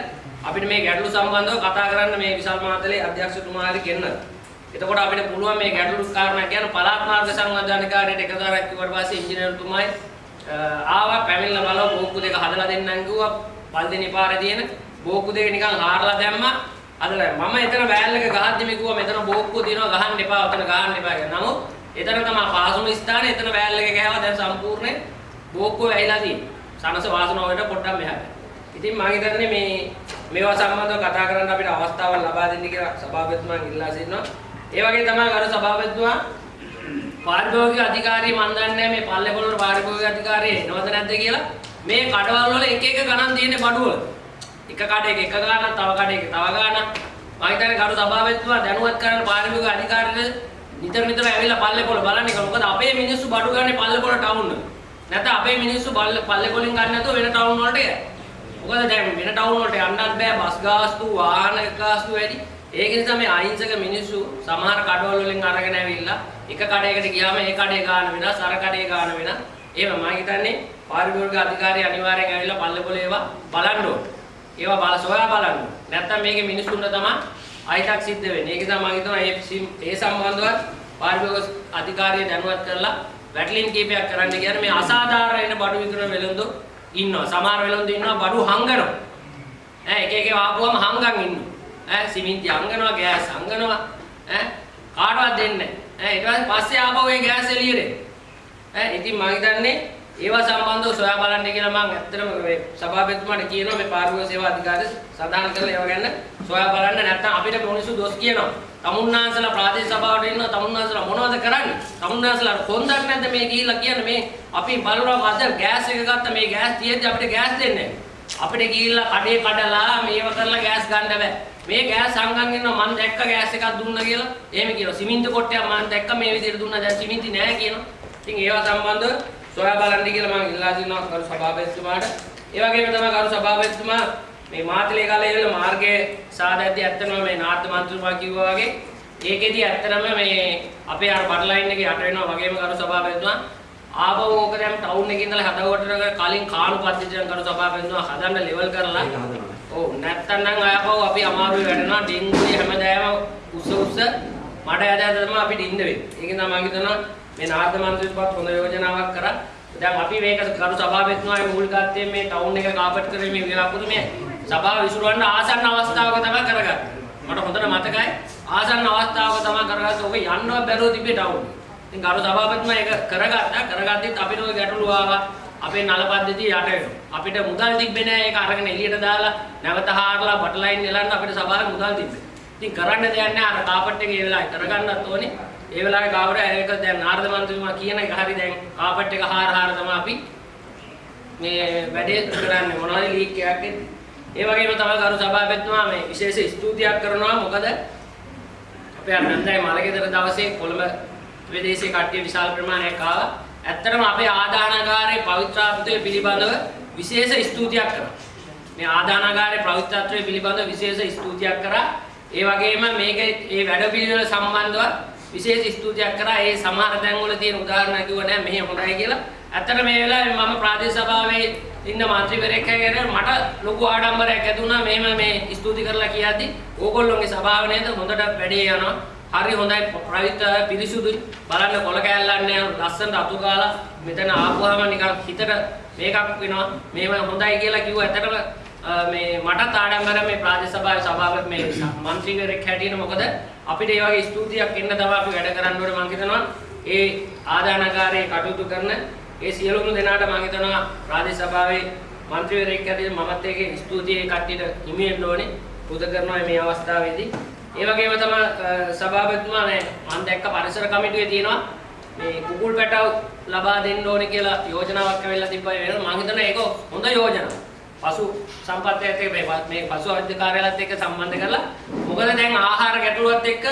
අපිට මේ ගැටලු සම්බන්ධව කතා කරන්න මේ විශාල මහත්මයේ අධ්‍යක්ෂතුමාට ගෙන්න. එතකොට අපිට පුළුවන් මේ ගැටලු කාරණා කියන පළාත් මාර්ග සංවර්ධනකාරයට එකදාරක් කිව්වට පස්සේ ඉංජිනේරුතුමයි ආවා පැමිණලා බලව බෝක්කු දෙක හදලා දෙන්නම් කිව්වා. පල්දෙනි පාරේ තියෙන බෝක්කු දෙක නිකන් හාරලා දැම්මා. අදලා මම එතන වෑල් එක ගහද්දි මේ කිව්වා මෙතන බෝක්කුව තියෙනවා ගහන්න එපා ඔතන ගහන්න එපා කියලා. නමුත් එතන තමයි පහසුම ස්ථානේ එතන වෑල් එක ගහවා දැන් සම්පූර්ණ බෝක්කුව වැහිලා තියෙනවා. සනස වාසනාව වලට පොඩ්ඩක් මෙහාට. ඉතින් මම හිතන්නේ මේ මේවා සම්බන්ධව කතා කරන්න අපිට අවස්ථාවක් ලබා දෙන්න කියලා සභාපතිතුමාන් ඉල්ලා සිටිනවා. ඒ වගේ තමයි අර සභාපතිතුමා පාරිභෝගික අධිකාරිය මන් දන්නේ මේ පල්ලේ පොළොර පාරිභෝගික අධිකාරිය එනවද නැද්ද කියලා මේ කඩවල් වල එක එක ගණන් තියෙන්නේ බඩුවල. එක කඩේක එක ගානක් තව කඩේක තව ගානක්. මම හිතන්නේ කරු සභාවෙත්තුමා දැනුවත් කරන්න පාරිභෝගික අධිකාරියට නිතර නිතර ඇවිල්ලා පල්ලේ පොළ බලන්නේ. මොකද අපේ මිනිස්සු බඩු ගන්නේ පල්ලේ පොළ ටවුන් වල නැත්නම් අපේ මිනිස්සු පල්ලේ පල්ලේ පොලින් ගන්න නැතුව වෙන ටවුන් වලට යයි. මොකද දැන් වෙන ටවුන් වලට යන්නත් බෑ. බස් ගාස්තු වාහන ගාස්තු වැඩි. ඒක නිසා මේ අහිංසක මිනිස්සු සමහර කඩවල වලින් අරගෙන ඇවිල්ලා එක කඩයකට ගියාම ඒ කඩේ ගාන වෙනස් අර කඩේ ගාන වෙනස්. එහෙම මම හිතන්නේ පාරිභෝගික අධිකාරිය අනිවාර්යෙන් ඇවිල්ලා පල්ලේ පොළ ඒවා බලන්න ඕනේ. ඒවා බල සොයා බලන්න. නැත්තම් මේකේ මිනිස්සුන්ට තමයි අයිතක් සිද්ධ වෙන්නේ. ඒක තමයි මම හිතනවා ඒ ඒ සම්බන්ධව පාරිභෝගික අධිකාරිය දැනුවත් කරලා වැටලින් කීපයක් කරන්න කියන්නේ මේ අසාධාරණ බඩු විකුණන වෙළඳු ඉන්නවා. සමහර වෙළඳු ඉන්නවා බඩු හංගනවා. ඈ එක එක ආපුවම හංගන් ඉන්නවා. ඈ සිමෙන්ති හංගනවා, ගෑස් හංගනවා. ඈ කාටවත් දෙන්නේ නැහැ. ඈ ඊට පස්සේ ආපහු ඒ ගෑස් එළියට. ඈ ඉතින් මම හිතන්නේ ඒවා සම්බන්ධව සොයා බලන්න කියලා මම ඇත්තටම මේ සභාපතිතුමාට කියනවා මේ පාරිභෝගික සේවා අධිකාරිය සදාන කරලා ඒවා ගැන සොයා බලන්න නැත්නම් අපිට මිනිස්සු දොස් කියනවා. තමුන්නාන්සලා ප්‍රාදේශ සභාවට ඉන්නවා තමුන්නාන්සලා මොනවද කරන්නේ? තමුන්නාන්සලා කොන්දක් නැද්ද මේ ගිහිල්ලා කියන්නේ මේ අපි බලනවා අද ගෑස් එක ගත්ත මේ ගෑස් තියෙද්දි අපිට ගෑස් දෙන්නේ අපිට ගිහිල්ලා කඩේ කඩලා මේව කරලා ගෑස් ගන්න බෑ. මේ ගෑස් සංගම් ඉන්නවා මම දැක්ක ගෑස් එකක් දුන්නා කියලා. එහෙම කියනවා. සිමෙන්ති කොටයක් මම දැක්ක මේ විදිහට දුන්නා දැන් සිමෙන්ති නෑ කියනවා. ඉතින් ඒවා සම්බන්ධව සොයා බලන්න කියලා මම ඉල්ලා සිටිනවා කරු සභාපතිතුමාට. ඒ වගේම තමයි කරු සභාපතිතුමා මේ මාතලේ කාලේ වල මාර්ගයේ සාදැද්දී ඇත්තනම මේ නාට්‍ය මන්ත්‍රීතුමා කිව්වා වගේ ඒකෙදි ඇත්තනම මේ අපේ අර බඩ් ලයින් එකේ යට වෙනවා වගේම කරු සභාපතිතුමා ආපහු ඕක දැන් ටවුන් එකේ ඉඳලා හදවතට කලින් කාණු පද්ධතියෙන් කරු සභාවෙන්නවා හදන්න ලෙවල් කරලා ඒක හදනවා. ඔව් නැත්තම් නම් ආපහු අපි අමාරුවේ වැඩනවා ඩෙන්ගුවේ හැමදාම උස්ස උස්ස මඩ ඇද ඇද තමයි අපිට ඉන්න වෙන්නේ. ඒක නිසා මම හිතනවා මේ නාර්ද මන්ත්‍රීස්පත් හොඳ යෝජනාවක් කරා. දැන් අපි මේක කරු සභාවෙත්නවා මූලිකත්වයෙන් මේ ටවුන් එක කාපට් කරේ මේ වෙලාවකුත් මේ සභාව විසුරුවන්න ආසන්න අවස්ථාවක තමයි කරගත්තේ. මට හොඳට මතකයි ආසන්න අවස්ථාවක තමයි කරගත්තේ. ඔබ යන්නවත් බැරුව තිබේ ටවුන්. ඉතින් කරු සභාපතිතුමා ඒක කරගත්තා. කරගත්තෙත් අපිට ওই ගැටලුව ආවා. අපේ නල පද්ධතිය යට වෙනවා. අපිට මුදල් තිබ්බේ නෑ ඒක අරගෙන එළියට දාලා නැවත හාරලා බටලයින් නෙලන්න අපිට සභාවේ මුදල් තිබ්බේ. ඉතින් කරන්න දෙයක් නෑ අර කාපට් එක ඒ වෙලාවේ කරගන්නත් ඕනේ. ඒ වෙලාවේ ගාවර ඒක දැන් නාරද මන්ත්‍රීතුමා කියන එක හරි දැන් කාපට් එක හාර හාර තමයි අපි මේ වැඩේ කරන්නේ මොනවද ලීක් එකක් එද්දි. ඒ වගේම තමයි කරු සභාපතිතුමා මේ විශේෂ ස්තුතියක් කරනවා මොකද අපේ අනන්තයි මලගෙදර දවසේ කොළඹ විදේශී කට්ටිය විශාල ප්‍රමාණයක් ආවා. ඇත්තටම අපේ ආදානගාරයේ පවිත්‍රාත්වය පිළිබඳව විශේෂ ස්තුතියක් කරා. මේ ආදානගාරයේ පවිත්‍රාත්වය පිළිබඳව විශේෂ ස්තුතියක් කරා. ඒ වගේම මේකේ මේ වැඩපිළිවෙල සම්බන්ධව විශේෂ ස්තුතියක් කරා ඒ සමහර තැන්වල තියෙන උදාහරණ කිව්ව නෑ මෙහෙ හොඳයි කියලා. ඇත්තට මේ වෙලාවේ මම ප්‍රාදේශ සභාවේ ඉන්න മന്ത്രിවරයෙක් හැගෙන මට ලොකු ආඩම්බරයක් ඇති වුණා මෙහෙම මේ ස්තුති කරලා කියද්දි ඕගොල්ලෝගේ සභාව නේද හොඳට වැඩේ යනවා. හරි හොඳයි පවිත්‍ර පිරිසුදුයි. බලන්න කොල කෑල්ලන්නේ ලස්සනට අතු ගාලා මෙතන ආපුවාම නිකන් හිතට මේකක් වෙනවා. මේව හොඳයි කියලා කිව්ව ඇත්තටම මේ මටත් ආඩම්බර මේ ප්‍රාදේශ සභාවේ සභාවක මේ മന്ത്രിවරයෙක් හැටියට මොකද අපිට ඒ වගේ ස්තුතියක් එන්න තමයි අපි වැඩ කරන්න ඕනේ මම හිතනවා. ඒ ආදානකාරයේ කටයුතු කරන ඒ සියලුම දෙනාට මම හිතනවා රාජ්‍ය සභාවේ മന്ത്രിවරයෙක් හැටියට මමත් ඒකේ ස්තුතිය කට්ටියට හිමි වෙන්න ඕනේ. පුද කරනවා මේ අවස්ථාවේදී. ඒ වගේම තමයි සභාපතිතුමා නෑ මම දැක්ක පරිසර කමිටුවේ තියෙනවා මේ කුකුල් පැටව ලබා දෙන්න ඕනේ කියලා යෝජනාවක් ඇවිල්ලා තිබ්බා වෙනවා. මම හිතනවා ඒක හොඳ යෝජනාවක්. පසු සම්පත් එක්ක මේ මේ පසු අධ්‍ය කාර්යාලයත් එක්ක සම්බන්ධ කරලා මොකද දැන් ආහාර ගැටලුවත් එක්ක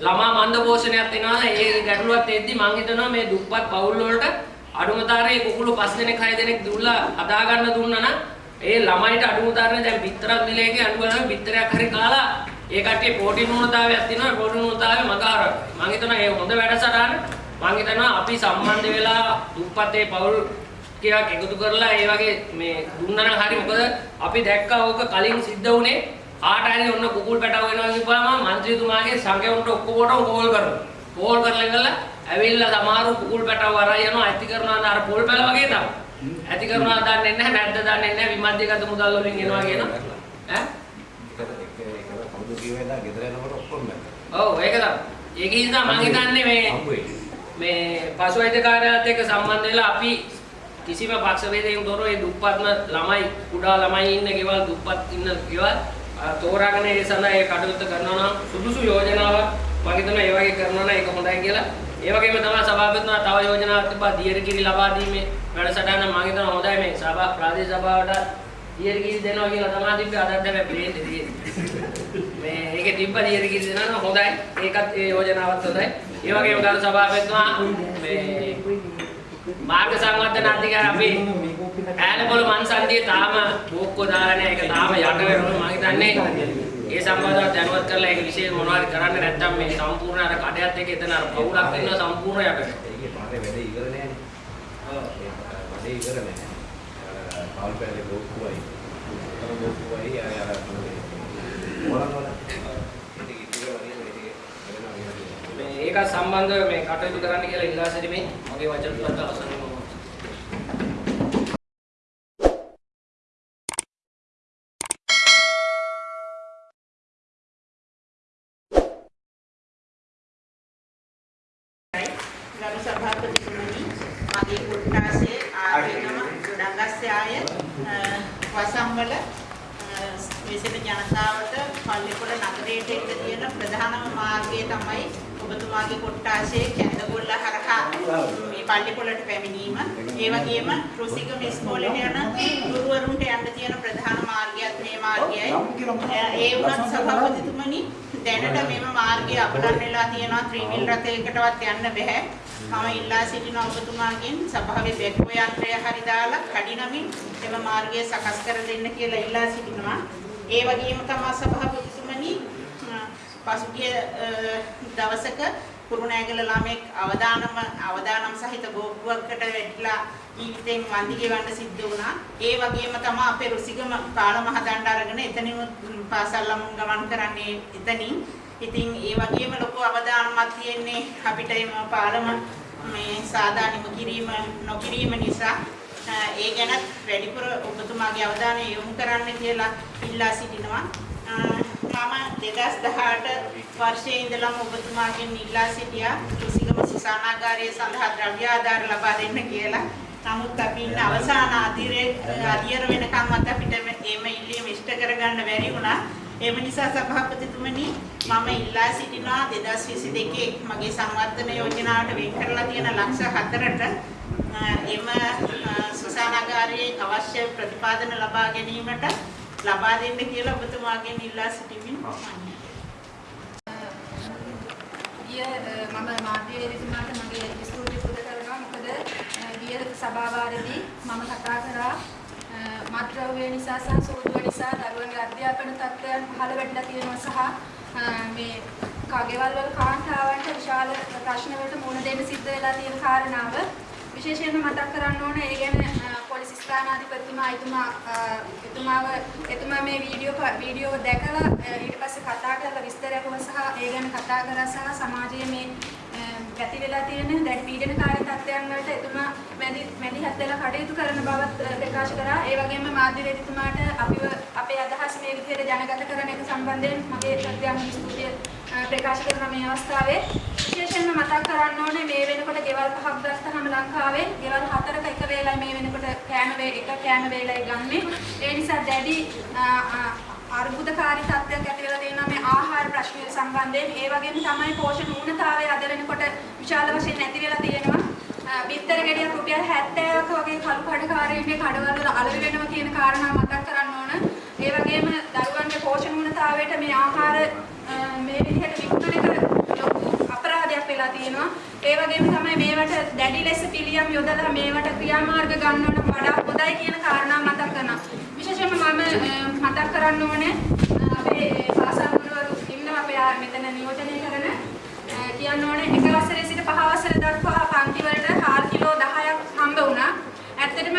ළමා මන්ද පෝෂණයක් වෙනවා ඒ ගැටලුවත් එද්දි මම හිතනවා මේ දුප්පත් පවුල් වලට අඩුමතරේ කුකුළු පස් දෙනෙක් හය දෙනෙක් දුල්ලා හදා ගන්න දුන්නා නම් ඒ ළමයිට අඩුමතරේ දැන් බිත්තරක් නිලයකින් අඩු කරලා බිත්තරයක් හරි කාලා ඒ කට්ටිය ප්‍රෝටීන් නුනතාවයක් තියෙනවා ප්‍රෝටීන් නුනතාවය මගහරක් මම හිතනවා ඒ හොඳ වැඩසටහන. මම හිතනවා අපි සම්බන්ධ වෙලා දුප්පතේ පවුල් ටිකක් එකතු කරලා ඒ වගේ මේ දුන්නා නම් හරි මොකද අපි දැක්කා ඕක කලින් සිද්ධ වුණේ කාට හරි ඔන්න කුකුල් පැටව වෙනවා කිව්වම മന്ത്രിතුමාගේ සංගයුන්ට ඔක්කොටම කෝල් කරනවා. කෝල් කරලා ඉඳලා ඇවිල්ලා සමහරු කුකුල් පැටව වරයි යනවා ඇති කරනවා අර පොල් පැල වගේ තමයි. ඇති කරනවා දන්නේ නැහැ නැද්ද දන්නේ නැහැ විමධ්‍යගත මුදල් වලින් එනවා කියන ඈ කවුද කිව්වේ නේද ගෙදර යනකොට ඔක්කොම ඔව් ඒක තමයි. ඒක නිසා මම හිතන්නේ මේ මේ පසුවැද්‍ය කාර්යාලයත් එක්ක සම්බන්ධ වෙලා අපි කිසිම පක්ෂ වේදයෙන් තොරව මේ දුප්පත්ම ළමයි කුඩා ළමයි ඉන්න ගෙවල් දුප්පත් ඉන්න ගෙවල් අ, තෝරාගෙන ඒ සඳහා ඒ කටයුත්ත කරනවා නම් සුදුසු යෝජනාවක් මම හිතනවා ඒ වගේ කරනවා නම් ඒක හොඳයි කියලා. ඒ වගේම තමයි සභාපතිතුමා තව යෝජනාවක් තිබ්බා දියර කිරි ලබා දීමේ වැඩසටහන මම හිතනවා හොඳයි මේ සභා ප්‍රාදේශ සභාවට දියර කිරි දෙනවා කියලා තමයි තිබ්බේ අදත් හැබැයි ප්ලේන් තියෙන්නේ. මේ ඒකේ තිබ්බ දියර කිරි දෙනවා නම් හොඳයි. ඒකත් ඒ යෝජනාවත් හොඳයි. ඒ වගේම ගරු සභාපතිතුමා මේ මාර්ග සංවර්ධන අධිකාර අපි ඈලපොළ මන්සන්දියේ තාම බෝක්කෝ දාලා නැහැ. ඒක තාම යට වෙනවා. මම හිතන්නේ ඒ සම්බන්ධව දැනුවත් කරලා ඒක විශේෂ මොනවද කරන්න නැත්නම් මේ සම්පූර්ණ අර කඩයත් එක්ක එතන අර පවුලක් වෙනවා සම්පූර්ණ යට වෙනවා. ඒකේ පාරේ වැඩේ ඉවර නෑනේ. ඒ වැඩේ ඉවර නෑ. අර කාල් පැලේ බෝක්කුවයි. අර බෝක්කුවයි අය අර මොලන් වල. ඒක ඉතිරි වගේ මේක වෙනවා වෙනවා. මේ ඒක සම්බන්ධව මේ කටයුතු කරන්න කියලා ඉල්ලා සිටිමින් මගේ වචන තුනත් අවසන් වෙනවා. ගරු සභාපතිතුමනි මගේ කොට්ටාසේ ආගෙනම ගොඩංගස්යාය වසම්වල විශේෂ ජනතාවට පල්ලිකොළ නගරයට එක්ක තියෙන ප්‍රධානම මාර්ගය තමයි ඔබතුමාගේ කොට්ටාසේ කැඳගොල්ල හරහා මේ පල්ලිකොළට පැමිණීම ඒ වගේම රුසිකම ඉස්කෝලේට යන ගුරුවරුන්ට යන්න තියෙන ප්‍රධාන මාර්ගයත් මේ මාර්ගයයි ඒ වුණත් සභාපතිතුමනි දැනට මෙම මාර්ගය අපලන් වෙලා තියෙනවා ත්‍රිවිල් රථයකටවත් යන්න බෑ. මම ඉල්ලා සිටිනවා ඔබතුමාගෙන් සභාවේ බෙක්කෝ යන්ත්‍රය හරි දාලා කඩිනමින් එම මාර්ගය සකස් කර දෙන්න කියලා ඉල්ලා සිටිනවා. ඒ වගේම තමයි සභාපතිතුමනි පසුගිය දවසක කුරුණෑගල ළමෙක් අවදානම අවදානම් සහිත බෝක්කුවකට වැටිලා ජීවිතෙන් වන්දි ගෙවන්න සිද්ධ වුණා. ඒ වගේම තමයි අපේ රුසිගම පාලම හදන්න අරගෙන එතනින් පාසල් ළමුන් ගමන් කරන්නේ එතනින්. ඉතින් ඒ වගේම ලොකු අවදානමක් තියෙන්නේ අපිට එම පාලම මේ සාදානිම කිරීම නොකිරීම නිසා ඒ ගැන වැඩිපුර ඔබතුමාගේ අවධානය යොමු කරන්න කියලා ඉල්ලා සිටිනවා. මම 2018 වර්ෂයේ ඉඳලම ඔබතුමාගෙන් ඉල්ලා සිටියා කුසිගම සුසානාගාරයේ සඳහා ද්‍රව්‍ය ආධාර ලබා දෙන්න කියලා. නමුත් අපි ඉන්න අවසාන අධිරේ අධියර වෙනකම්වත් අපිට එම ඉල්ලීම ඉෂ්ට කරගන්න බැරි වුණා. එම නිසා සභාපතිතුමනි මම ඉල්ලා සිටිනවා 2022 මගේ සංවර්ධන යෝජනාවට වෙන් කරලා තියෙන ලක්ෂ 4ට එම සුසානාගාරයේ අවශ්‍ය ප්‍රතිපාදන ලබා ගැනීමට ලබා දෙන්න කියලා ඔබතුමාගෙන් ඉල්ලා සිටිමින් ගිය මම මාධ්‍යවේදීතුමාට මගේ ස්තුති පුද කරනවා. මොකද ගිය සභාවාරදී මම කතා කරා. මත්ද්‍රව්‍ය නිසා සහ සෝදුව නිසා දරුවන්ගේ අධ්‍යාපන තත්ත්වයන් පහළ වෙట్లా තියෙනවා සහ මේ කගෙවල් වල කාන්තාවන්ට විශාල ප්‍රශ්න වලට මුහුණ දෙන්න සිද්ධ වෙලා තියෙන කාරණාව විශේෂයෙන්ම මතක් කරන්න ඕන ඒ ගැන පොලිස් ස්ථානාධිපතිතුමා එතුමා එතුමාව එතුමා මේ වීඩියෝ වීඩියෝ දැකලා ඊට පස්සේ කතා කරලා විස්තරයක් සහ ඒ ගැන කතා කරා සහ සමාජයේ මේ ඇති වෙලා තියෙන දැන් පීඩනකාරී තත්ත්වයන් වලට එතුමා මැදි මැදිහත් වෙලා කටයුතු කරන බවත් ප්‍රකාශ කරා. ඒ වගේම මාධ්‍යවේදීතුමාට අපිව අපේ අදහස් මේ විදිහට ජනගත කරන එක සම්බන්ධයෙන් මගේ ප්‍රත්‍යාම ස්තුතිය ප්‍රකාශ කරන මේ අවස්ථාවේ විශේෂයෙන්ම මතක් කරන්න ඕනේ මේ වෙනකොට ගෙවල් පහක් ගත්තහම ලංකාවේ ගෙවල් හතරක එක වේලයි මේ වෙනකොට කෑම වේ එක කෑම වේලයි ගන්නෙ. ඒ නිසා දැඩි අර්බුදකාරී තත්ත්වයක් ඇති වෙලා තියෙනවා මේ ආහාර ප්‍රශ්නය සම්බන්ධයෙන්. ඒ වගේම තමයි පෝෂණ ඌනතාවය අද වෙනකොට විශාල වශයෙන් නැති වෙලා තියෙනවා. බිත්තර ගෙඩියක් රුපියල් 70ක වගේ කළු කඩකාරීන්ගේ කඩවල වල අලෙවි වෙනවා කියන කාරණා මතක් කරන්න ඕන. ඒ වගේම දරුවන්ගේ පෝෂණ ඌනතාවයට මේ ආහාර මේ විදිහට විකුණන එක ලොකු අපරාධයක් වෙලා තියෙනවා. ඒ වගේම තමයි මේවට දැඩි ලෙස පිළියම් යොදලා මේවට ක්‍රියාමාර්ග ගන්නවට වඩා හොඳයි කියන කාරණා මතක් කරනවා. විශේෂයෙන්ම මම මතක් කරන්න ඕනේ අපේ පාසල් ගුරුවරු ඉන්නවා අපේ මෙතන නියෝජනය කරන කියන්න ඕනේ එක වසරේ සිට පහ වසර දක්වා පන්ති වලට හාල් කිලෝ 10ක් හම්බ වුණා. ඇත්තටම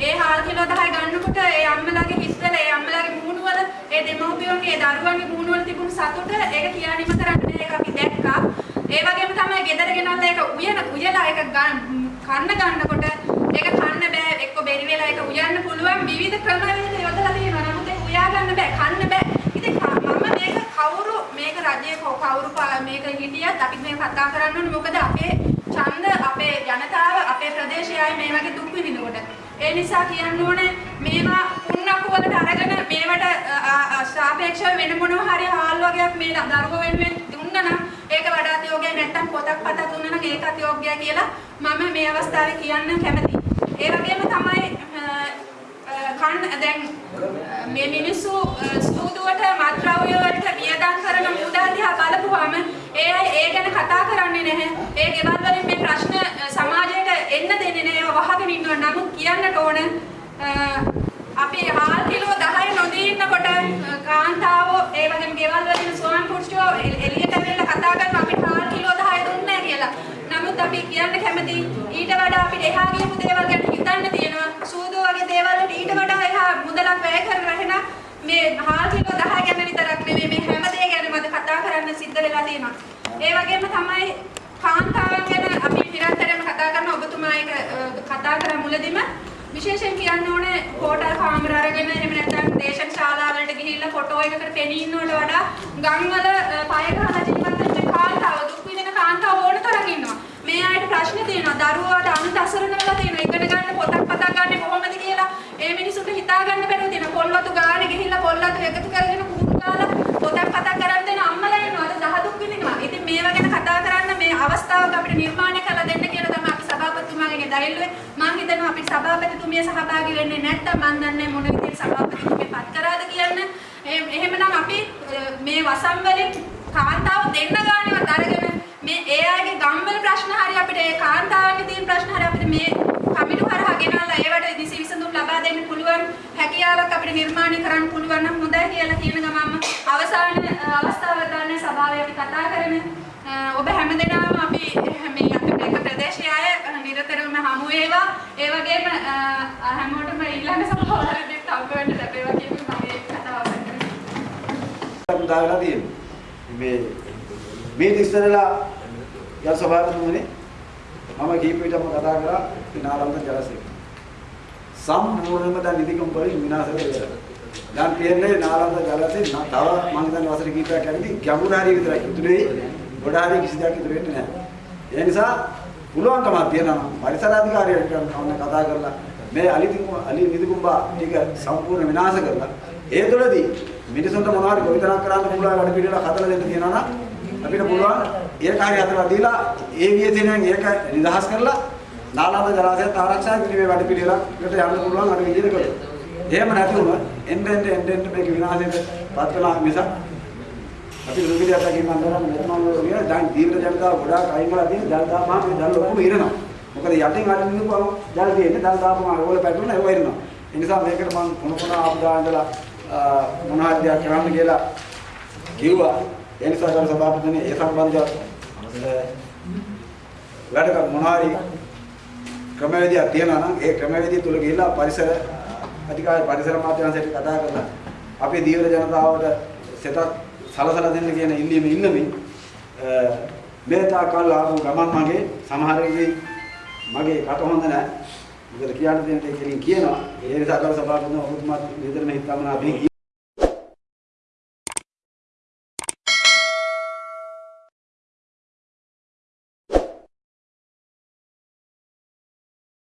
ඒ හාල් කිලෝ 10 ගන්නකොට ඒ අම්මලාගේ හිස්වල ඒ අම්මලාගේ මූණු වල ඒ දෙමව්පියන්ගේ දරුවන්ගේ මූණු වල තිබුණු සතුට ඒක කියානිම කරන්න බෑ ඒක අපි දැක්කා. ඒ වගේම තමයි ගෙදර ගෙනල්ලා ඒක උයන උයලා ඒක කන්න ගන්නකොට ඒක කන්න බෑ එක්ක බෙරි වෙලා ඒක උයන්න පුළුවන් විවිධ ක්‍රමවේද යොදලා තියෙනවා. නමුත් ඒක උයා ගන්න බෑ කන්න බෑ. ඉතින් මම මේක කවුරු මේක රජයේ කවුරු මේක හිටියත් අපි මේ කතා කරන්න ඕනේ මොකද අපේ ඡන්ද අපේ ජනතාව අපේ ප්‍රදේශයයි මේ වගේ දුක් විඳිනකොට ඒ නිසා කියන්න ඕනේ මේවා පුන්නක්කු වලට අරගෙන මේවට සාපේක්ෂව වෙන මොනවා හරි හාල් වගේක් මේ දරුවෝ වෙනුවෙන් දුන්නා නම් ඒක වඩාත් යෝග්‍යයි නැත්තම් පොතක් පතක් දුන්නා නම් ඒකත් යෝග්‍යයි කියලා මම මේ අවස්ථාවේ කියන්න කැමතියි. ඒ වගේම තමයි කන් දැන් මේ මිනිස්සු ස්තුදුවට මත්ද්‍රව්‍ය වලට වියදම් කරන මුදල් දිහා බලපුවාම ඒ අය ඒ ගැන කතා කරන්නේ නැහැ. ඒ ගෙවල් වලින් මේ ප්‍රශ්න සමාජයට එන්න දෙන්නේ නැහැ. ඒවා වහගෙන ඉන්නවා. නමුත් කියන්නට ඕන අපි හාල් කිලෝ 10 නොදී ඉන්නකොට කාන්තාවෝ ඒ වගේම ගෙවල් වලින් ස්වාම පුරුෂයෝ එළියට ඇවිල්ලා කතා කරනවා අපිට හාල් කිලෝ 10 දුන්නේ කියලා. නමුත් අපි කියන්න කැමති ඊට වඩා අපිට එහා ගියපු දේවල් ගැන හිතන්න තියෙනවා. සූදෝ වගේ දේවල් වලට ඊට වඩා එහා මුදලක් වැය කරලා එහෙනම් මේ හාල් කිලෝ 10 ගැන විතරක් නෙමෙයි මේ හැම දේ ගැන මම කතා කරන්න සිද්ධ වෙලා තියෙනවා. ඒ වගේම තමයි කාන්තාවන් ගැන අපි නිරන්තරයෙන්ම කතා කරන ඔබතුමා එක කතා කරා මුලදීම විශේෂයෙන් කියන්න ඕනේ හෝටල් කාමර අරගෙන එහෙම නැත්නම් දේශන ශාලාවලට ගිහිල්ලා ෆොටෝ එකකට පෙනී ඉන්නවට වඩා ගම්වල පය ගහලා ජීවත් වෙන කාන්තාව දුක් විඳින කාන්තාව ඕන තරම් ඉන්නවා. මේ අයට ප්‍රශ්න තියෙනවා. දරුවාට අනුත් අසරණ වෙලා තියෙනවා. ඉගෙන ගන්න පොතක් පතක් ගන්න කොහොමද කියලා ඒ මිනිසුන්ට හිතා ගන්න බැරුව තියෙනවා. පොල්වතු ගානේ ගිහිල්ලා පොල්වතු එකතු කරගෙන කුඩු ගාලා පොතක් පතක් කරන් දෙන අම්මලා ඉන්නවා. අද දහ දුක් විඳිනවා. ඉතින් මේවා ගැන කතා කරන්න මේ අවස්ථාවක අපිට නිර්මාණය කරලා දෙන්න කියලා තමයි අපි සභාපතිතුමාගෙන් දැරිල්ලුවේ. මම හිතනවා අපිට සභාපතිතුමිය සහභාගී වෙන්නේ නැත්නම් මම දන්නේ මොන විදිහට සභාපතිතුමිය පත් කරාද කියන්න. එහෙමනම් අපි මේ වසම් වලින් කාන්තාව දෙන්න ගානවත් අරගෙන මේ ඒ අයගේ ගම්වල ප්‍රශ්න හරි අපිට ඒ කාන්තාවන්ගේ තියෙන ප්‍රශ්න හරි අපිට මේ කමිටු හරහා ගෙනල්ලා ඒවට දිසි විසඳුම් ලබා දෙන්න පුළුවන් හැකියාවක් අපිට නිර්මාණය කරන්න පුළුවන් නම් හොඳයි කියලා කියන ගමම අවසාන අවස්ථාව ගන්න සභාවේ අපි කතා කරන ඔබ හැමදෙනාම අපි මේ අපේ ප්‍රදේශය අය නිරතරවම හමු වේවා ඒ වගේම හැමෝටම ඊළඟ සභාවලදීත් හම්බෙන්න ලැබේවා කියන මගේ කතාව. අපි දාලා තියෙනවා. මේ මේ ඉස්සරලා යල් සභාවතුමනේ මම කීප විටම කතා කරා නාලන්ද ජලසේක. සම්පූර්ණයෙන්ම දැන් නිදිකම් වලින් විනාශ වෙලා. දැන් තියෙන්නේ නාලන්ද ජලසේ නා- තව මම හිතන්නේ වසර කීපයක් ඇවිත් ගැඹුරු හරිය විතරයි ඉතුරුයි. ගොඩ හරිය කිසි දෙයක් ඉතුරු වෙන්නේ නැහැ. ඒ නිසා පුළුවන්කමක් තියෙනවා පරිසර අධිකාරියට කවන්න කතා කරලා මේ අලි අලි නිදිකුම්බා ටික සම්පූර්ණ විනාශ කරලා ඒ තුළදී මිනිසුන්ට මොනවද ගොවිතැනක් කරන්න පුළුවන් වැඩ පිළිවෙලක් හදලා දෙන්න තියෙනවා නම් අපිට පුළුවන් ඒ කාර්යය හදලා දීලා ඒ වියතෙනෙන් ඒක නිදහස් කරලා නාලන්ද ජලාශයත් ආරක්ෂා කිරීමේ වැඩ පිළිවෙලකට යන්න පුළුවන් අර විදිහට කළොත්. එහෙම නැති වුණොත් එන්න එන්න එන්න එන්න මේක විනාශයට පත් වෙනවා මිසක් අපි රුපියල් අතකින් මම කරන්නේ මෙතනම කියන දැන් දීර්ඝ ජනතාව ගොඩාක් අයින් කරලා තියෙන ජල දාපුවාම මේ ජල ඔක්කොම ඉරනවා. මොකද යටින් අරින්න නිකුවම ජල තියෙන්නේ ජල දාපුවාම ඒවල පැටලුණා ඒව ඉරනවා. ඒ නිසා මේකට මම මොන මොන ආපදා ඉඳලා මොන හරි දෙයක් කරන්න කියලා කිව්වා. ඒ නිසා ගරු සභාපතිතුමනි ඒ සම්බන්ධව වැඩ කර මොන හරි ක්‍රමවේදයක් තියෙනවා නම් ඒ ක්‍රමවේදිය තුල ගිහිල්ලා පරිසර අධිකාරී පරිසර මාධ්‍යංශයට කතා කරලා අපේ දීවර ජනතාවට සෙතක් සලසලා දෙන්න කියන ඉල්ලීම ඉන්නමින් මේ තාකල් ආපු ගමන් මගේ සමහර වෙලේ මගේ කට හොඳ නැහැ. මොකද කියන්න දෙන්න දෙයක් කියනවා. ඒ නිසා කර සභාපතිතුමා ඔබතුමාත් විතරම හිතමනා අපි